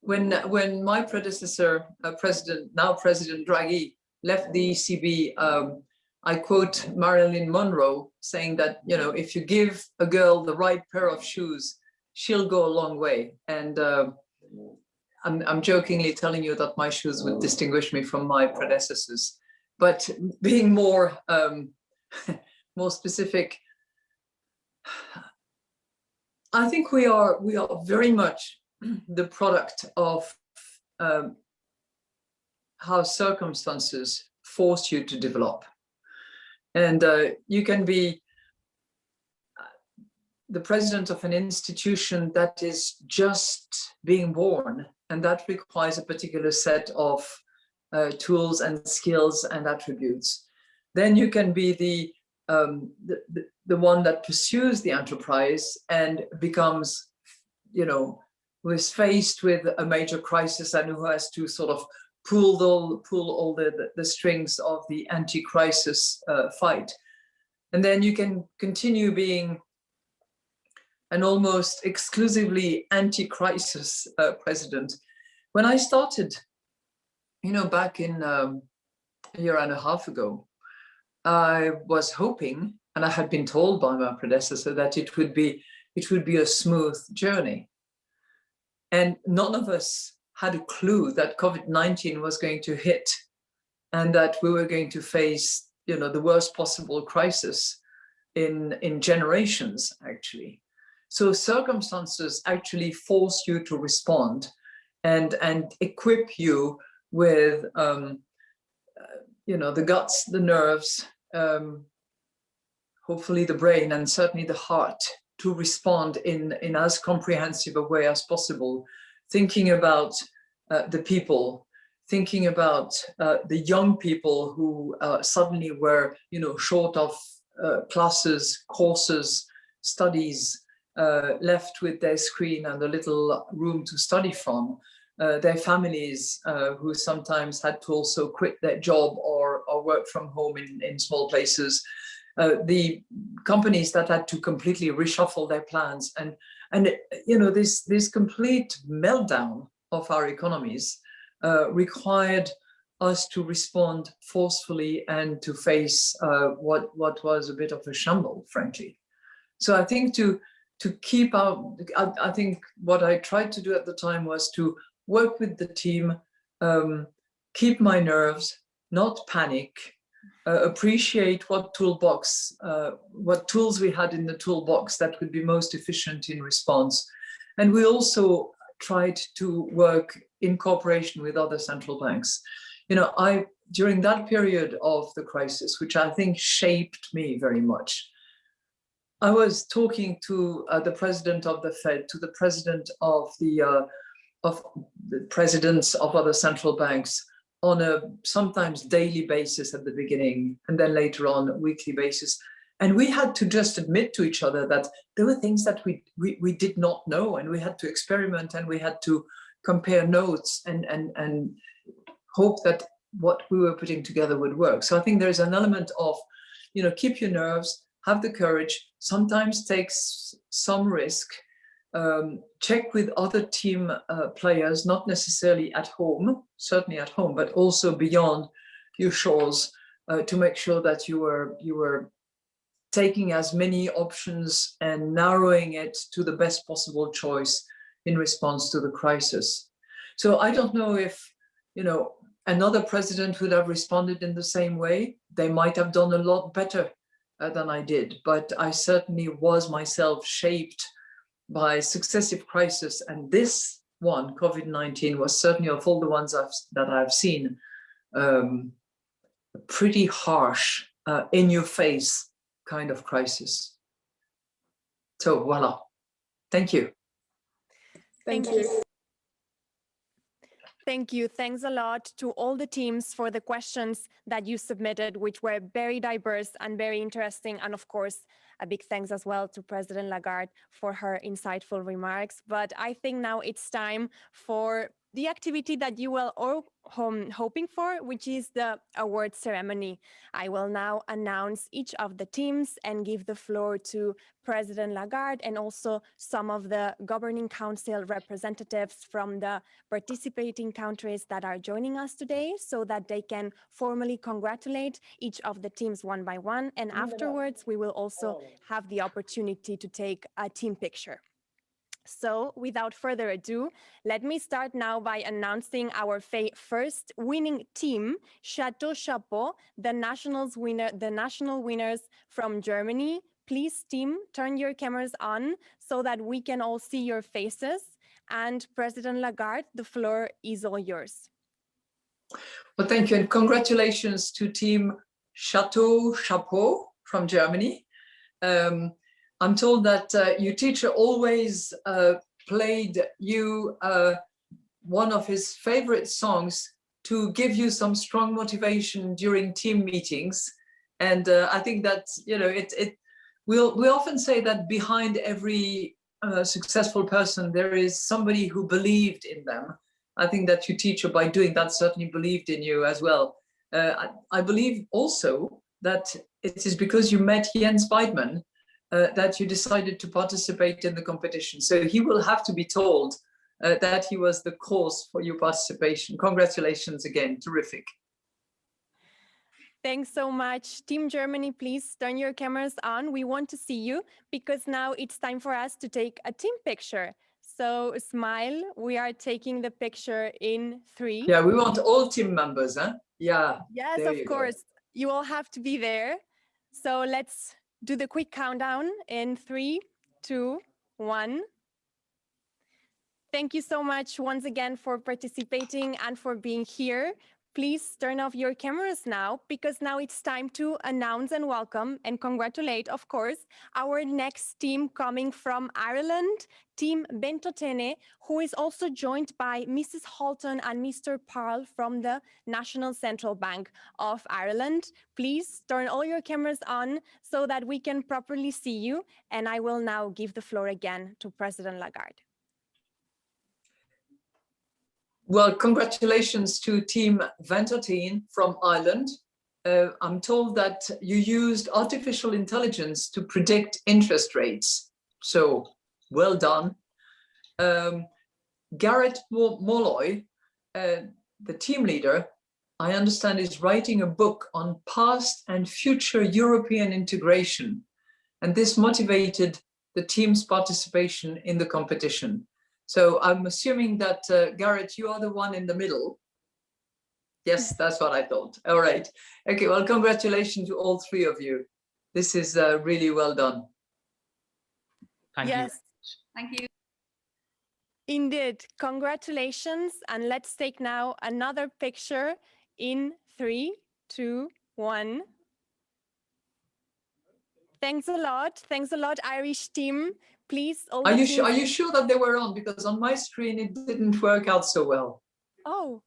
when when my predecessor, uh, President now President Draghi, left the ECB, um, I quote Marilyn Monroe saying that you know if you give a girl the right pair of shoes, she'll go a long way. And uh, I'm, I'm jokingly telling you that my shoes would distinguish me from my predecessors, but being more um, more specific, I think we are we are very much the product of um, how circumstances force you to develop. And uh, you can be uh, the president of an institution that is just being born, and that requires a particular set of uh, tools and skills and attributes. Then you can be the, um, the, the, the one that pursues the enterprise and becomes, you know, who is faced with a major crisis and who has to sort of pull all, pull all the, the, the strings of the anti-crisis uh, fight. And then you can continue being an almost exclusively anti-crisis uh, president. When I started, you know, back in um, a year and a half ago, I was hoping, and I had been told by my predecessor that it would be it would be a smooth journey. And none of us had a clue that COVID-19 was going to hit and that we were going to face, you know, the worst possible crisis in, in generations, actually. So circumstances actually force you to respond and, and equip you with, um, uh, you know, the guts, the nerves, um, hopefully the brain and certainly the heart to respond in, in as comprehensive a way as possible, thinking about uh, the people, thinking about uh, the young people who uh, suddenly were, you know, short of uh, classes, courses, studies, uh, left with their screen and a little room to study from. Uh, their families who sometimes had to also quit their job or, or work from home in, in small places. The companies that had to completely reshuffle their plans and and you know this this complete meltdown of our economies uh, required us to respond forcefully and to face uh, what what was a bit of a shamble, frankly. So I think to to keep out, I, I, think what I tried to do at the time was to work with the team, um, keep my nerves, not panic, uh, appreciate what toolbox, uh, what tools we had in the toolbox that would be most efficient in response. And we also tried to work in cooperation with other central banks. You know, I during that period of the crisis, which I think shaped me very much, I was talking to uh, the president of the Fed, to the president of the uh, of the presidents of other central banks on a sometimes daily basis at the beginning, and then later on weekly basis. And we had to just admit to each other that there were things that we, we, we did not know, and we had to experiment and we had to compare notes and, and, and hope that what we were putting together would work. So I think there's an element of, you know, keep your nerves, have the courage, sometimes takes some risk, um, check with other team uh, players, not necessarily at home, certainly at home, but also beyond your shores uh, to make sure that you were, you were taking as many options and narrowing it to the best possible choice in response to the crisis. So I don't know if, you know, another president would have responded in the same way. They might have done a lot better uh, than I did, but I certainly was myself shaped by successive crises. And this one, COVID-19, was certainly of all the ones I've, that I've seen, um, pretty harsh, uh, in your face kind of crisis. So voila, thank you. Thank, Thank you. Thank you. Thanks a lot to all the teams for the questions that you submitted, which were very diverse and very interesting. And of course, a big thanks as well to President Lagarde for her insightful remarks. But I think now it's time for the activity that you will all hoping for, which is the award ceremony. I will now announce each of the teams and give the floor to President Lagarde and also some of the governing council representatives from the participating countries that are joining us today so that they can formally congratulate each of the teams one by one. And afterwards, we will also oh. have the opportunity to take a team picture. So without further ado, let me start now by announcing our first winning team, Chateau Chapeau, the nationals winner, the national winners from Germany. Please team, turn your cameras on so that we can all see your faces. And President Lagarde, the floor is all yours. Well, thank you and congratulations to team Chateau Chapeau from Germany. Um, I'm told that uh, your teacher always uh, played you uh, one of his favorite songs to give you some strong motivation during team meetings. And uh, I think that, you know, it, it we'll, we often say that behind every uh, successful person, there is somebody who believed in them. I think that your teacher, by doing that, certainly believed in you as well. Uh, I, I believe also that it is because you met Jens Weidmann uh, that you decided to participate in the competition. So he will have to be told uh, that he was the cause for your participation. Congratulations again, terrific. Thanks so much. Team Germany, please turn your cameras on. We want to see you because now it's time for us to take a team picture. So smile, we are taking the picture in three. Yeah, we want all team members, huh? Yeah. Yes, of course. Go. You all have to be there. So let's do the quick countdown in three, two, one. Thank you so much once again for participating and for being here. Please turn off your cameras now because now it's time to announce and welcome and congratulate, of course, our next team coming from Ireland, Team Ventotene, who is also joined by Mrs. Halton and Mr. Parl from the National Central Bank of Ireland. Please turn all your cameras on so that we can properly see you. And I will now give the floor again to President Lagarde. Well, congratulations to Team Ventotene from Ireland. Uh, I'm told that you used artificial intelligence to predict interest rates. So well done. Um, Garrett Molloy, uh, the team leader, I understand is writing a book on past and future European integration. And this motivated the team's participation in the competition. So I'm assuming that, uh, Garrett, you are the one in the middle. Yes, that's what I thought. All right. Okay, well, congratulations to all three of you. This is uh, really well done. Thank yes. you. Thank you. Indeed, congratulations. And let's take now another picture in three, two, one. Thanks a lot. Thanks a lot, Irish team. Please. Are you sure? Are you sure that they were on? Because on my screen it didn't work out so well. Oh,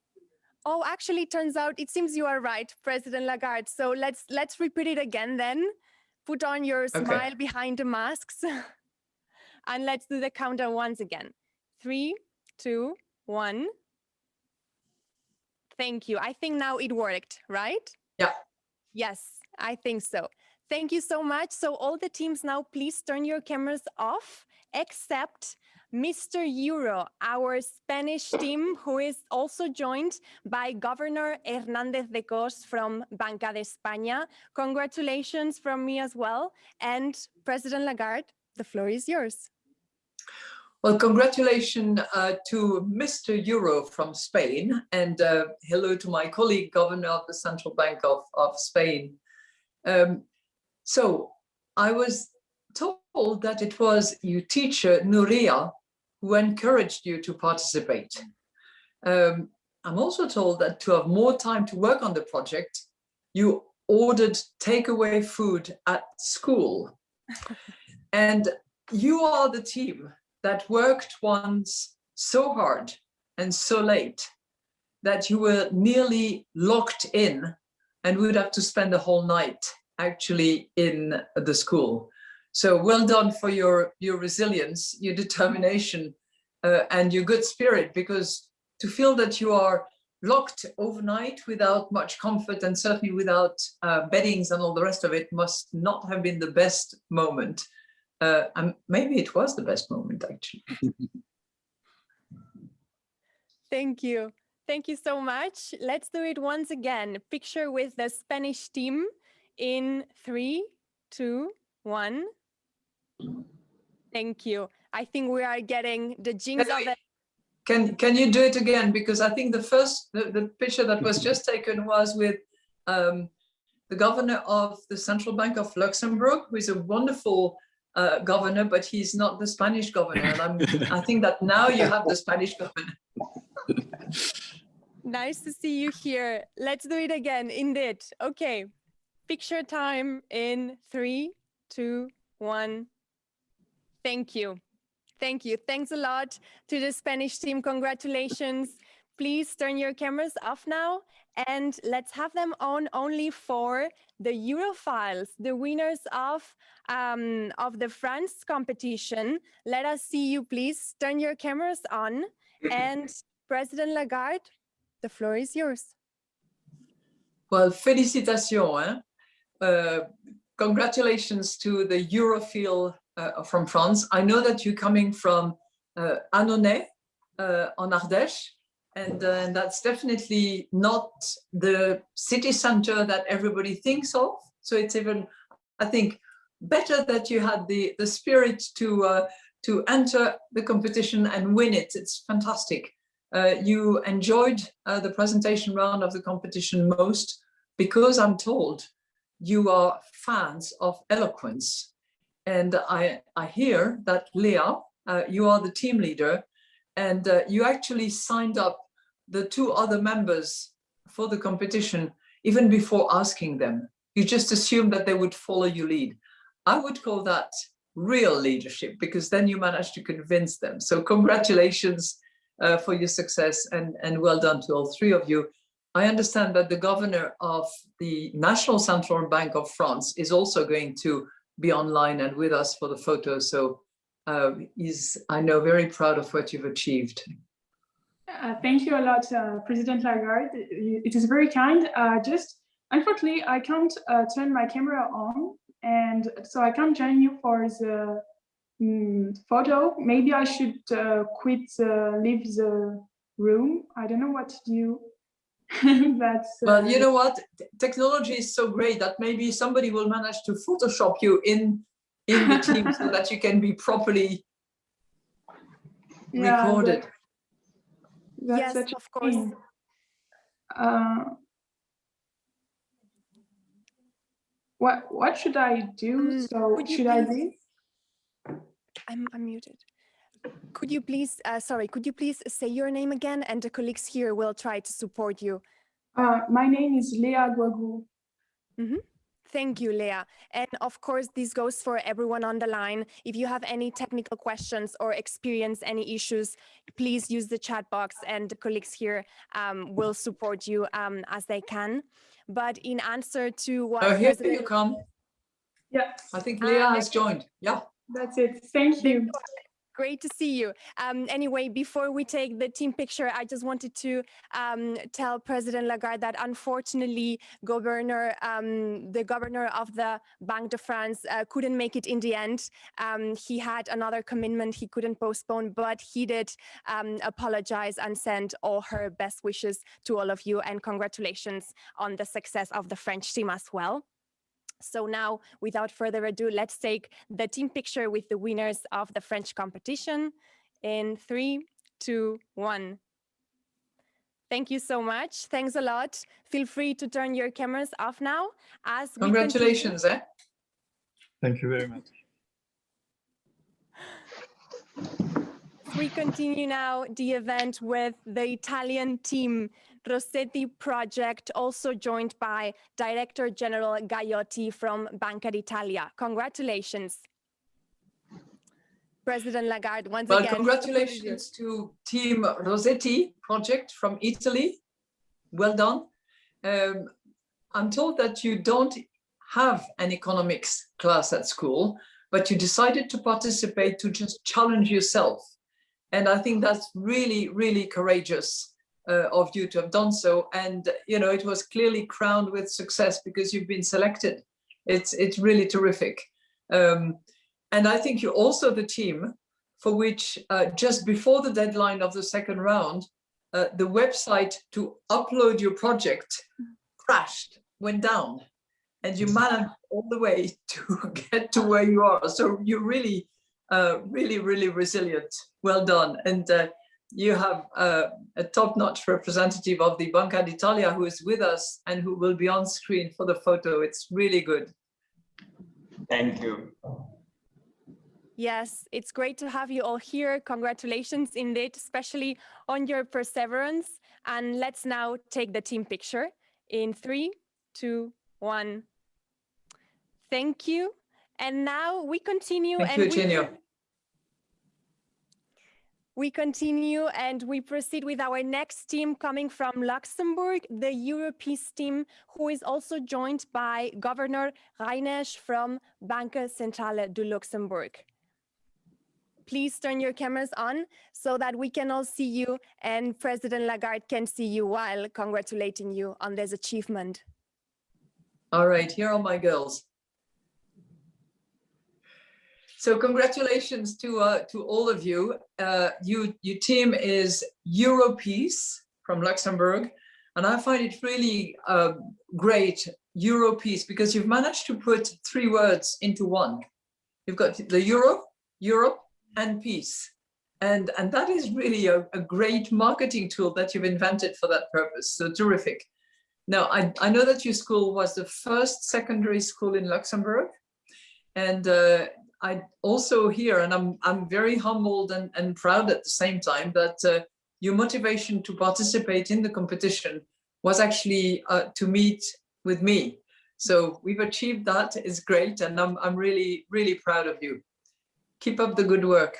oh, actually, turns out it seems you are right, President Lagarde. So let's let's repeat it again then. Put on your smile behind the masks. and let's do the countdown once again. Three, two, one. Thank you. I think now it worked, right? Yeah. Yes, I think so. Thank you so much. So all the teams now, please turn your cameras off, except Mr. Euro, our Spanish team, who is also joined by Governor Hernández de Cos from Banco de España. Congratulations from me as well. And President Lagarde, the floor is yours. Well, congratulations uh, to Mr. Euro from Spain and uh, hello to my colleague, Governor of the Central Bank of, of Spain. Um, so I was told that it was your teacher, Nuria, who encouraged you to participate. Um, I'm also told that to have more time to work on the project, you ordered takeaway food at school. and you are the team that worked once so hard and so late that you were nearly locked in and would have to spend the whole night actually in the school. So well done for your, your resilience, your determination uh, and your good spirit, because to feel that you are locked overnight without much comfort and certainly without uh, beddings and all the rest of it must not have been the best moment. Uh, and maybe it was the best moment actually. Thank you. Thank you so much. Let's do it once again. Picture with the Spanish team in three, two, one. Thank you. I think we are getting the jinx Can of it. Can can you do it again? Because I think the first the, the picture that was just taken was with um, the governor of the Central Bank of Luxembourg, who is a wonderful uh, governor, but he's not the Spanish governor. And I'm, I think that now you have the Spanish governor. Nice to see you here. Let's do it again. Indeed. Okay. Picture time in three, two, one. Thank you. Thank you. Thanks a lot to the Spanish team. Congratulations. Please turn your cameras off now and let's have them on only for the Eurofiles, the winners of, um, of the France competition. Let us see you, please. Turn your cameras on. And President Lagarde, the floor is yours. Well, félicitations. Hein? Uh, congratulations to the Eurofield uh, from France. I know that you're coming from uh, Annonay uh, on Ardèche, and, uh, and that's definitely not the city center that everybody thinks of. So it's even, I think, better that you had the, the spirit to, to enter the competition and win it. It's fantastic. Uh, you enjoyed uh, the presentation round of the competition most because I'm told you are fans of eloquence. And I, I hear that Leah, uh, you are the team leader and uh, you actually signed up the two other members for the competition even before asking them. You just assume that they would follow your lead. I would call that real leadership because then you managed to convince them. So congratulations uh, for your success and, and well done to all three of you. I understand that the governor of the National Central Bank of France is also going to be online and with us for the photo. So uh, he's, I know, very proud of what you've achieved. Uh, thank you a lot, uh, President Lagarde. It is very kind. Uh, just unfortunately, I can't uh, turn my camera on, and so I can't join you for the um, photo. Maybe I should uh, quit, leave the room. I don't know what to do. That's well, you know what? Technology is so great that maybe somebody will manage to Photoshop you in in the team so that you can be properly yeah, recorded. That's yes, of course. Uh, what what should I do? Mm, so should I leave? I'm, I'm muted. Could you please, uh, sorry, could you please say your name again and the colleagues here will try to support you. Uh, my name is Leah Guagu. Mm -hmm. Thank you, Leah. And of course, this goes for everyone on the line. If you have any technical questions or experience any issues, please use the chat box and the colleagues here um, will support you um, as they can. But in answer to what- Oh, here you come. Yeah. I think Leah uh, has joined. Yeah. That's it. Thank you. Great to see you. Um, anyway, before we take the team picture, I just wanted to um, tell President Lagarde that unfortunately, governor, um, the governor of the Banque de France uh, couldn't make it in the end. Um, he had another commitment he couldn't postpone, but he did um, apologize and send all her best wishes to all of you and congratulations on the success of the French team as well. So now, without further ado, let's take the team picture with the winners of the French competition in three, two, one. Thank you so much. Thanks a lot. Feel free to turn your cameras off now. As Congratulations, eh? Thank you very much. We continue now the event with the Italian team Rossetti project, also joined by Director General Gaiotti from Banca d'Italia. Congratulations. President Lagarde, once again, well, again. congratulations to Team Rossetti project from Italy. Well done. Um, I'm told that you don't have an economics class at school, but you decided to participate to just challenge yourself. And I think that's really, really courageous of you to have done so. And, you know, it was clearly crowned with success because you've been selected. It's, it's really terrific. Um, and I think you're also the team for which uh, just before the deadline of the second round, uh, the website to upload your project crashed, went down, and you managed all the way to get to where you are. So you're really, uh, really, really resilient. Well done. And uh, you have uh, a top-notch representative of the Banca d'Italia who is with us and who will be on screen for the photo. It's really good. Thank you. Yes, it's great to have you all here. Congratulations indeed, especially on your perseverance. And let's now take the team picture in three, two, one. Thank you. And now we continue. Thank and you, Eugenio. We continue and we proceed with our next team coming from Luxembourg, the Europees team, who is also joined by Governor Reinesch from Banque Centrale du Luxembourg. Please turn your cameras on so that we can all see you and President Lagarde can see you while congratulating you on this achievement. All right, here are my girls. So congratulations to uh, to all of you. Uh, you your team is Europees from Luxembourg, and I find it really uh, great Europees because you've managed to put three words into one. You've got the Euro, Europe, and peace. And, and that is really a, a great marketing tool that you've invented for that purpose. So terrific. Now, I, I know that your school was the first secondary school in Luxembourg. And uh, I also hear, and I'm, I'm very humbled and, and proud at the same time, that uh, your motivation to participate in the competition was actually uh, to meet with me. So we've achieved that. It's great. And I'm, I'm really, really proud of you. Keep up the good work.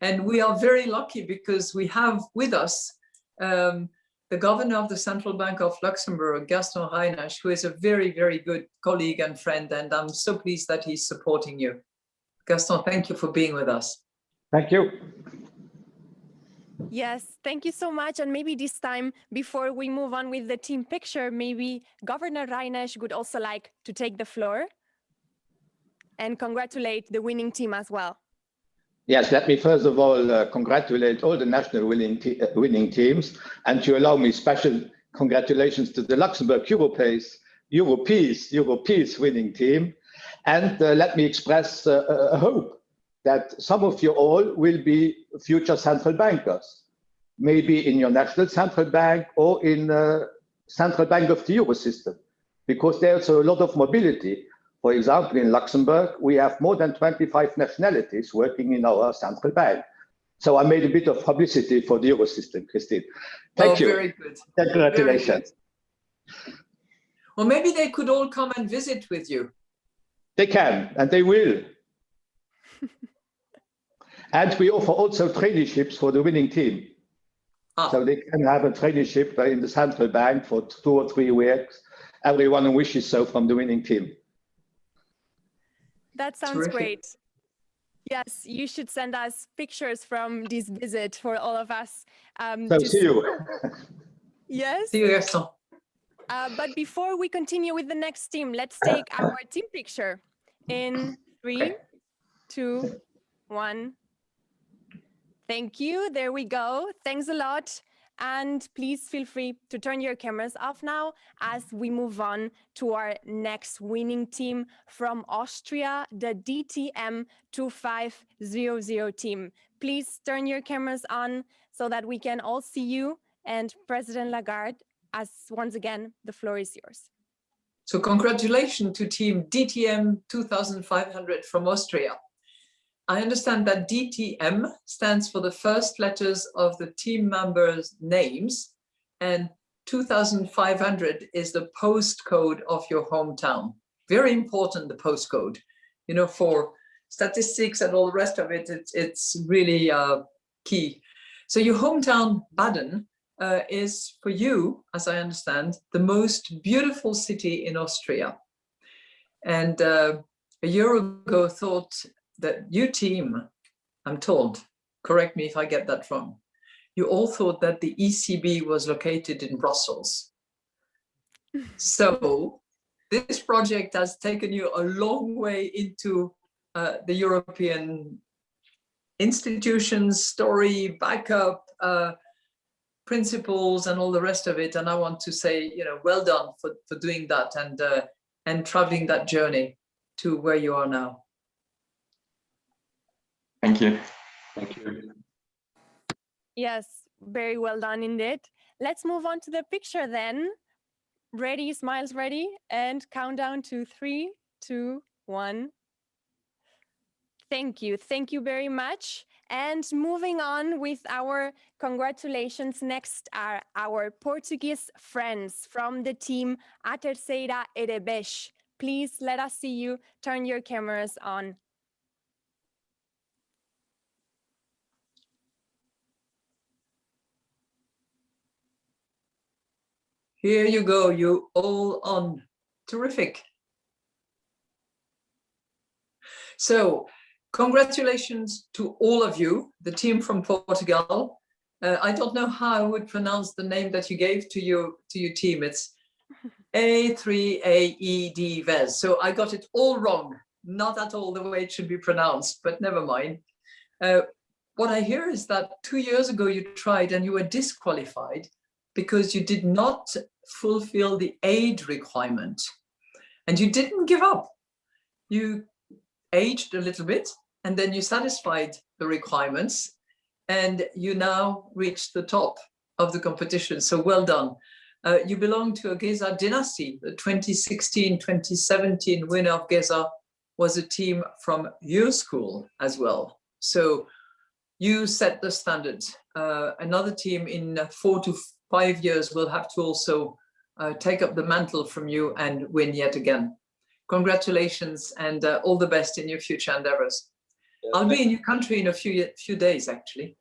And we are very lucky because we have with us um, the governor of the Central Bank of Luxembourg, Gaston Reinesch, who is a very, very good colleague and friend. And I'm so pleased that he's supporting you. Gaston, thank you for being with us. Thank you. Yes, thank you so much. And maybe this time, before we move on with the team picture, maybe Governor Reinesch would also like to take the floor and congratulate the winning team as well. Yes, let me first of all uh, congratulate all the national winning, te uh, winning teams and to allow me special congratulations to the Luxembourg Europace, Europees, Europees winning team. And uh, let me express uh, a hope that some of you all will be future central bankers, maybe in your national central bank or in the central bank of the euro system, because there's a lot of mobility. For example, in Luxembourg, we have more than 25 nationalities working in our central bank. So I made a bit of publicity for the euro system, Christine. Thank oh, you. Very good. Congratulations. Very good. Well, maybe they could all come and visit with you. They can, and they will. and we offer also traineeships for the winning team. Ah. So they can have a traineeship in the central bank for two or three weeks. Everyone who wishes so from the winning team. That sounds Terrific. great. Yes, you should send us pictures from this visit for all of us. Um, so see you. yes. See you, Gaston. Uh, but before we continue with the next team, let's take our team picture in three, two, one. Thank you. There we go. Thanks a lot. And please feel free to turn your cameras off now as we move on to our next winning team from Austria, the DTM 2500 team. Please turn your cameras on so that we can all see you. And President Lagarde, as once again, the floor is yours. So congratulations to team DTM 2500 from Austria. I understand that DTM stands for the first letters of the team members' names and 2500 is the postcode of your hometown. Very important, the postcode, you know, for statistics and all the rest of it, it's, it's really uh, key. So your hometown, Baden, uh, is for you, as I understand, the most beautiful city in Austria. And uh, a year ago thought that you team, I'm told, correct me if I get that wrong, you all thought that the ECB was located in Brussels. so this project has taken you a long way into uh, the European institutions, story, backup, uh, principles and all the rest of it. And I want to say, you know, well done for, for doing that and, uh, and traveling that journey to where you are now. Thank you. Thank you. Yes, very well done indeed. Let's move on to the picture then. Ready, smiles ready, and countdown to three, two, one. Thank you. Thank you very much. And moving on with our congratulations, next are our Portuguese friends from the team A Terceira Erebesh. Please let us see you. Turn your cameras on. Here you go, you all on. Terrific. So congratulations to all of you, the team from Portugal. Uh, I don't know how I would pronounce the name that you gave to your to your team. It's A3AED VES. So I got it all wrong, not at all the way it should be pronounced, but never mind. Uh, what I hear is that two years ago you tried and you were disqualified because you did not fulfill the aid requirement and you didn't give up. You aged a little bit and then you satisfied the requirements and you now reached the top of the competition. So well done. Uh, you belong to a Geza dynasty. The 2016-2017 winner of Geza was a team from your school as well. So you set the standard. Uh, another team in four to five years will have to also uh, take up the mantle from you and win yet again. Congratulations and uh, all the best in your future endeavors. I'll be in your country in a few few days, actually.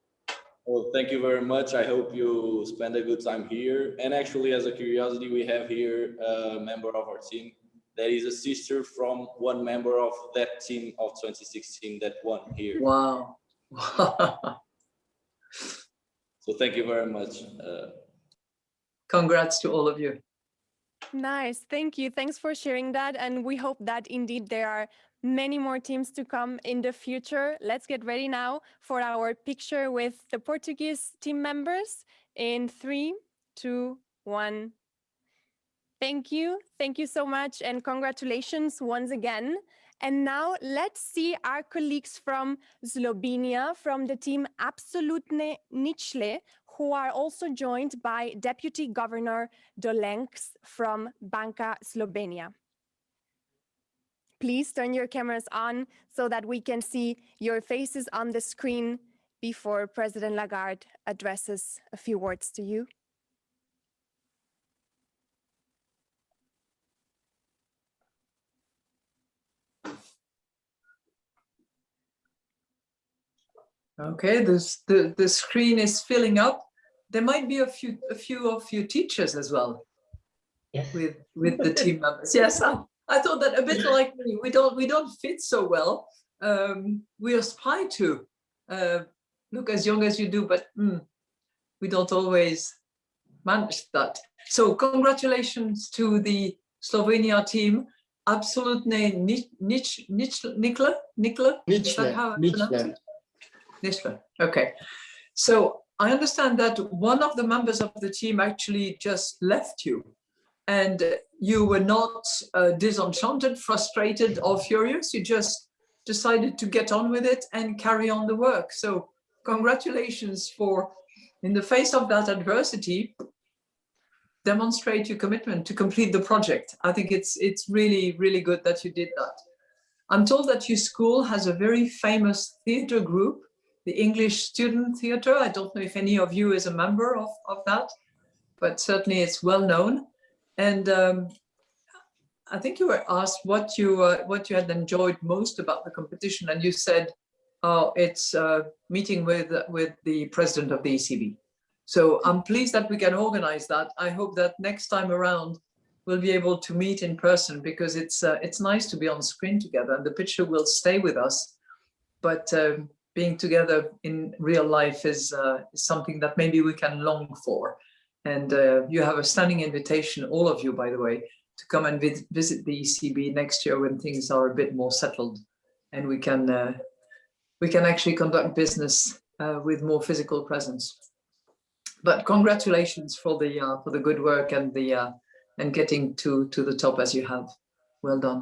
Well, thank you very much. I hope you spend a good time here. And actually, as a curiosity, we have here a member of our team that is a sister from one member of that team of 2016 that won here. Wow. so thank you very much. Uh, Congrats to all of you. Nice. Thank you. Thanks for sharing that. And we hope that indeed there are many more teams to come in the future. Let's get ready now for our picture with the Portuguese team members in three, two, one. Thank you. Thank you so much. And congratulations once again. And now let's see our colleagues from Slovenia, from the team Absolutne Ničle, who are also joined by Deputy Governor Dolenc from Banka Slovenia. Please turn your cameras on so that we can see your faces on the screen before President Lagarde addresses a few words to you. Okay, this, the, the screen is filling up. There might be a few a few of you teachers as well yes. with with the team members. Yes, I, I thought that a bit like me. We don't we don't fit so well. Um, we aspire to uh, look as young as you do, but mm, we don't always manage that. So congratulations to the Slovenia team. Absolutely, Nikla, Nikla, Nikla. Is that how I pronounce it? Nishla. Okay. So I understand that one of the members of the team actually just left you and you were not uh, disenchanted, frustrated or furious. You just decided to get on with it and carry on the work. So congratulations for, in the face of that adversity, demonstrate your commitment to complete the project. I think it's, it's really, really good that you did that. I'm told that your school has a very famous theatre group the English Student Theatre. I don't know if any of you is a member of, of that, but certainly it's well known. And um, I think you were asked what you uh, what you had enjoyed most about the competition, and you said, "Oh, it's uh, meeting with with the president of the ECB." So I'm pleased that we can organize that. I hope that next time around we'll be able to meet in person because it's uh, it's nice to be on screen together, and the picture will stay with us. But um, being together in real life is, uh, is something that maybe we can long for. And uh, you have a standing invitation, all of you, by the way, to come and vi visit the ECB next year when things are a bit more settled and we can uh, we can actually conduct business uh, with more physical presence. But congratulations for the uh, for the good work and the uh, and getting to to the top as you have. Well done.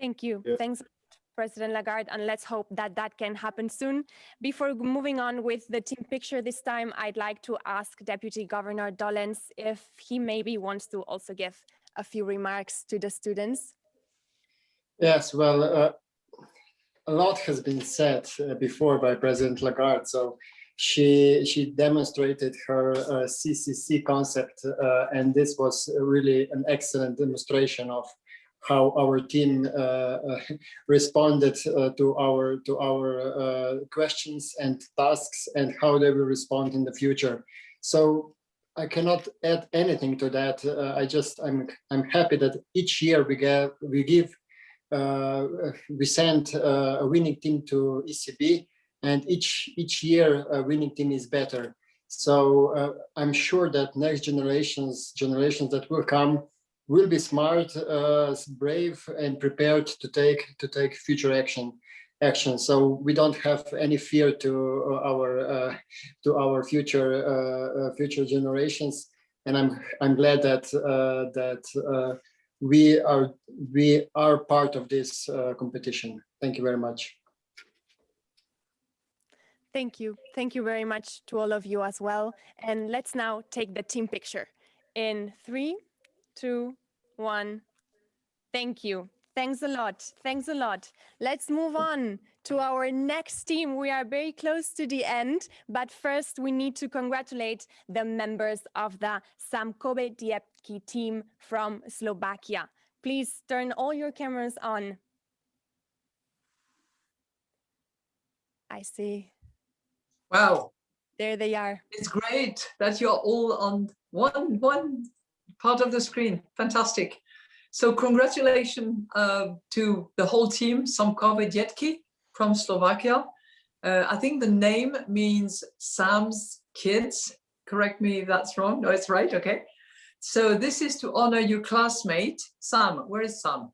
Thank you. Yeah. Thanks President Lagarde, and let's hope that that can happen soon. Before moving on with the team picture this time, I'd like to ask Deputy Governor Dolenc if he maybe wants to also give a few remarks to the students. Yes, well, uh, a lot has been said uh, before by President Lagarde, so she she demonstrated her uh, CCC concept, uh, and this was really an excellent demonstration of how our team uh, uh, responded uh, to our to our questions and tasks and how they will respond in the future. So I cannot add anything to that. Uh, I just I'm I'm happy that each year we get we give uh, we send uh, a winning team to ECB, and each each year a winning team is better. So I'm sure that next generations generations that will come will be smart, uh, brave, and prepared to take to take future action. Action. So we don't have any fear to uh, our uh, to our future uh, uh, future generations, and I'm I'm glad that uh, that we are we are part of this competition. Thank you very much. Thank you. Thank you very much to all of you as well. And let's now take the team picture in three, two, one. Thank you. Thanks a lot. Thanks a lot. Let's move on to our next team. We are very close to the end, but first we need to congratulate the members of the Samkobe Diepki team from Slovakia. Please turn all your cameras on. I see. Wow, There they are. it's great that you're all on one one part of the screen. Fantastic. So congratulations uh, to the whole team, Samkove Dietki from Slovakia. Uh, I think the name means Sam's kids. Correct me if that's wrong. No, it's right. Okay. So this is to honor your classmate, Sam. Where is Sam?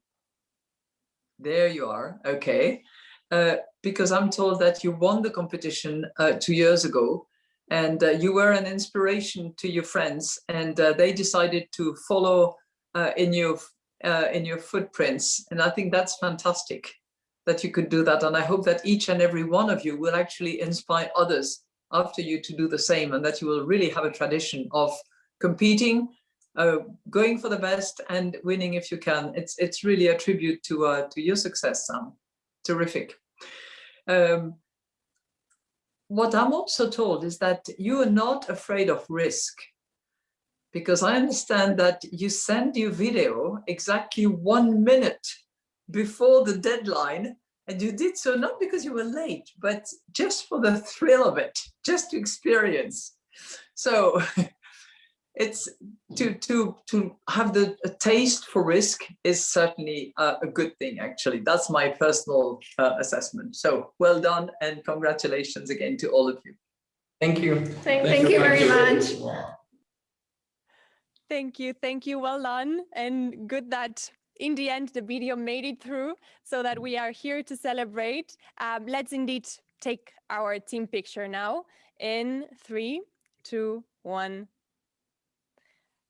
There you are. Okay. Uh, because I'm told that you won the competition uh, two years ago and uh, you were an inspiration to your friends and uh, they decided to follow uh, in your uh, in your footprints and I think that's fantastic that you could do that and I hope that each and every one of you will actually inspire others after you to do the same and that you will really have a tradition of competing uh, going for the best and winning if you can. It's it's really a tribute to uh, to your success Sam. Terrific. Um, what I'm also told is that you are not afraid of risk because I understand that you send your video exactly one minute before the deadline and you did so not because you were late, but just for the thrill of it, just to experience. So it's to to to have the a taste for risk is certainly a, a good thing actually that's my personal uh, assessment so well done and congratulations again to all of you Thank you. Thank, thank you very much. Thank you. Thank you. Well done. And good that in the end, the video made it through so that we are here to celebrate. Um, let's indeed take our team picture now in three, two, one.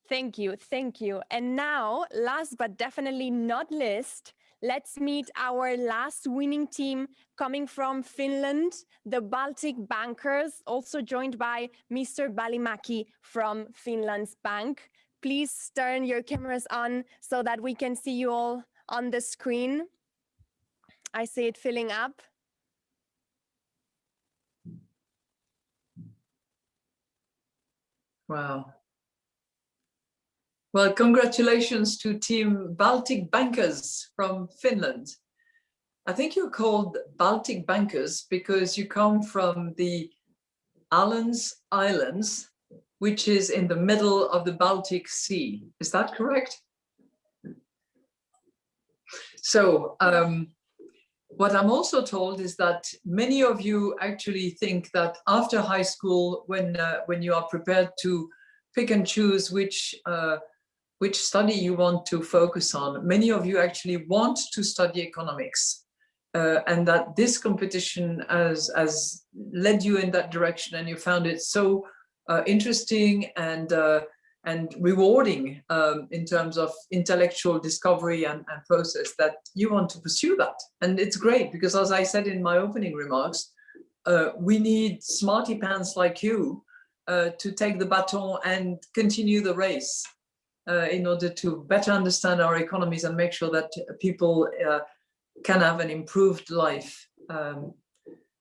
Thank you. Thank you. And now, last but definitely not least, let's meet our last winning team coming from Finland, the Baltic Bankers, also joined by Mr. Välimäki from Finland's bank. Please turn your cameras on so that we can see you all on the screen. I see it filling up. wow well congratulations to team baltic bankers from finland i think you're called baltic bankers because you come from the Alans Islands, which is in the middle of the Baltic Sea. Is that correct? So um, what I'm also told is that many of you actually think that after high school, when uh, when you are prepared to pick and choose which uh, which study you want to focus on, many of you actually want to study economics. Uh, and that this competition has, has led you in that direction and you found it so uh, interesting and uh, and rewarding um, in terms of intellectual discovery and, and process that you want to pursue that. And it's great because as I said in my opening remarks, uh, we need smarty pants like you uh, to take the baton and continue the race uh, in order to better understand our economies and make sure that people uh, can have an improved life um,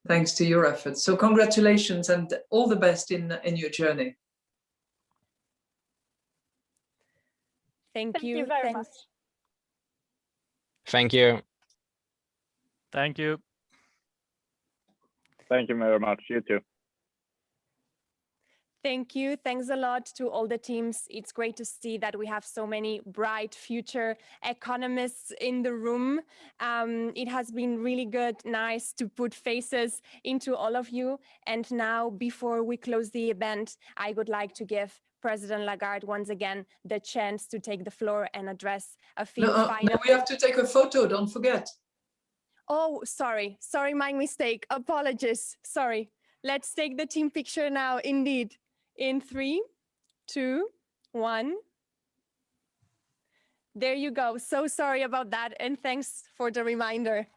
thanks to your efforts. So congratulations and all the best in, in your journey. Thank, Thank you. you very Thanks. much. Thank you. Thank you. Thank you very much. You too. Thank you. Thanks a lot to all the teams. It's great to see that we have so many bright future economists in the room. Um, it has been really good, nice to put faces into all of you. And now, before we close the event, I would like to give President Lagarde once again the chance to take the floor and address a few No, uh, final. no, we have to take a photo, don't forget. Oh, sorry. Sorry, my mistake. Apologies. Sorry. Let's take the team picture now, indeed. In three, two, one. There you go. So sorry about that. And thanks for the reminder.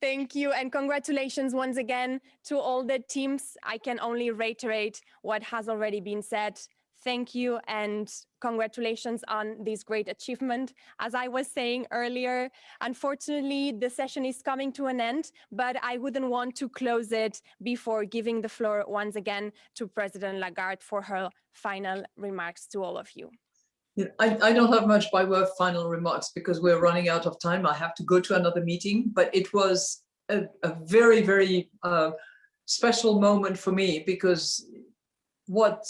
Thank you and congratulations once again to all the teams. I can only reiterate what has already been said. Thank you and congratulations on this great achievement. As I was saying earlier, unfortunately, the session is coming to an end, but I wouldn't want to close it before giving the floor once again to President Lagarde for her final remarks to all of you. I, I don't have much by way of final remarks because we're running out of time. I have to go to another meeting, but it was a, a very, very uh, special moment for me because what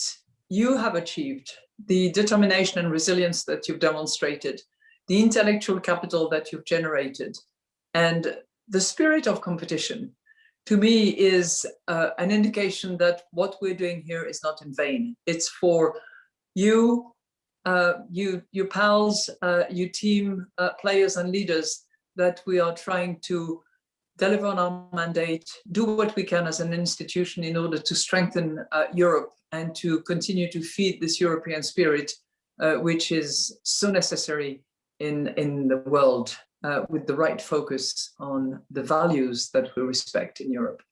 you have achieved, the determination and resilience that you've demonstrated, the intellectual capital that you've generated, and the spirit of competition, to me is uh, an indication that what we're doing here is not in vain. It's for you, uh, you, your pals, uh, you team uh, players and leaders that we are trying to deliver on our mandate, do what we can as an institution in order to strengthen uh, Europe and to continue to feed this European spirit, uh, which is so necessary in, in the world uh, with the right focus on the values that we respect in Europe.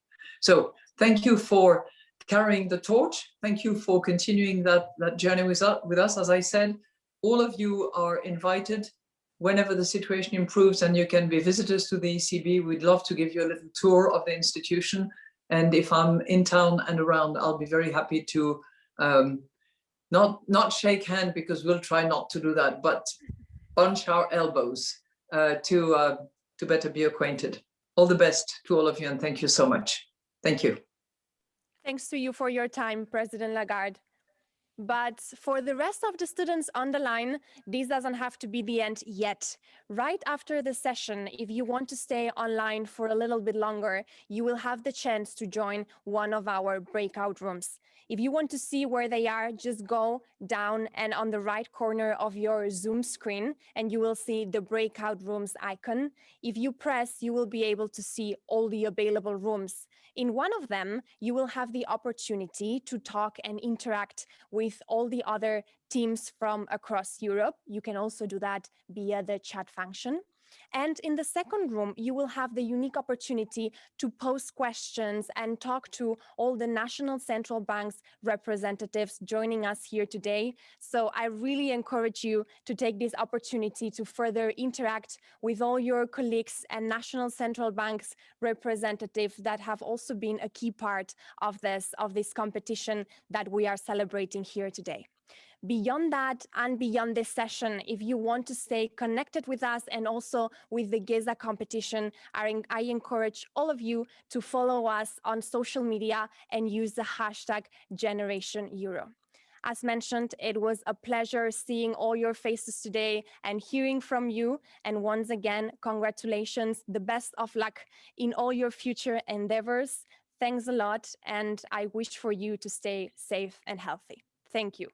So thank you for carrying the torch. Thank you for continuing that, that journey with with us. As I said, all of you are invited whenever the situation improves and you can be visitors to the ECB, we'd love to give you a little tour of the institution. And if I'm in town and around, I'll be very happy to um, not, not shake hand because we'll try not to do that, but bunch our elbows uh, to, uh, to better be acquainted. All the best to all of you and thank you so much. Thank you. Thanks to you for your time, President Lagarde. But for the rest of the students on the line, this doesn't have to be the end yet. Right after the session, if you want to stay online for a little bit longer, you will have the chance to join one of our breakout rooms. If you want to see where they are, just go down and on the right corner of your Zoom screen, and you will see the breakout rooms icon. If you press, you will be able to see all the available rooms. In one of them, you will have the opportunity to talk and interact with all the other teams from across Europe. You can also do that via the chat function. And in the second room, you will have the unique opportunity to post questions and talk to all the national central banks representatives joining us here today. So I really encourage you to take this opportunity to further interact with all your colleagues and national central banks representatives that have also been a key part of this, of this competition that we are celebrating here today. Beyond that and beyond this session, if you want to stay connected with us and also with the Geza competition, I, encourage all of you to follow us on social media and use the hashtag Generation Euro. As mentioned, it was a pleasure seeing all your faces today and hearing from you. And once again, congratulations, the best of luck in all your future endeavors. Thanks a lot. And I wish for you to stay safe and healthy. Thank you.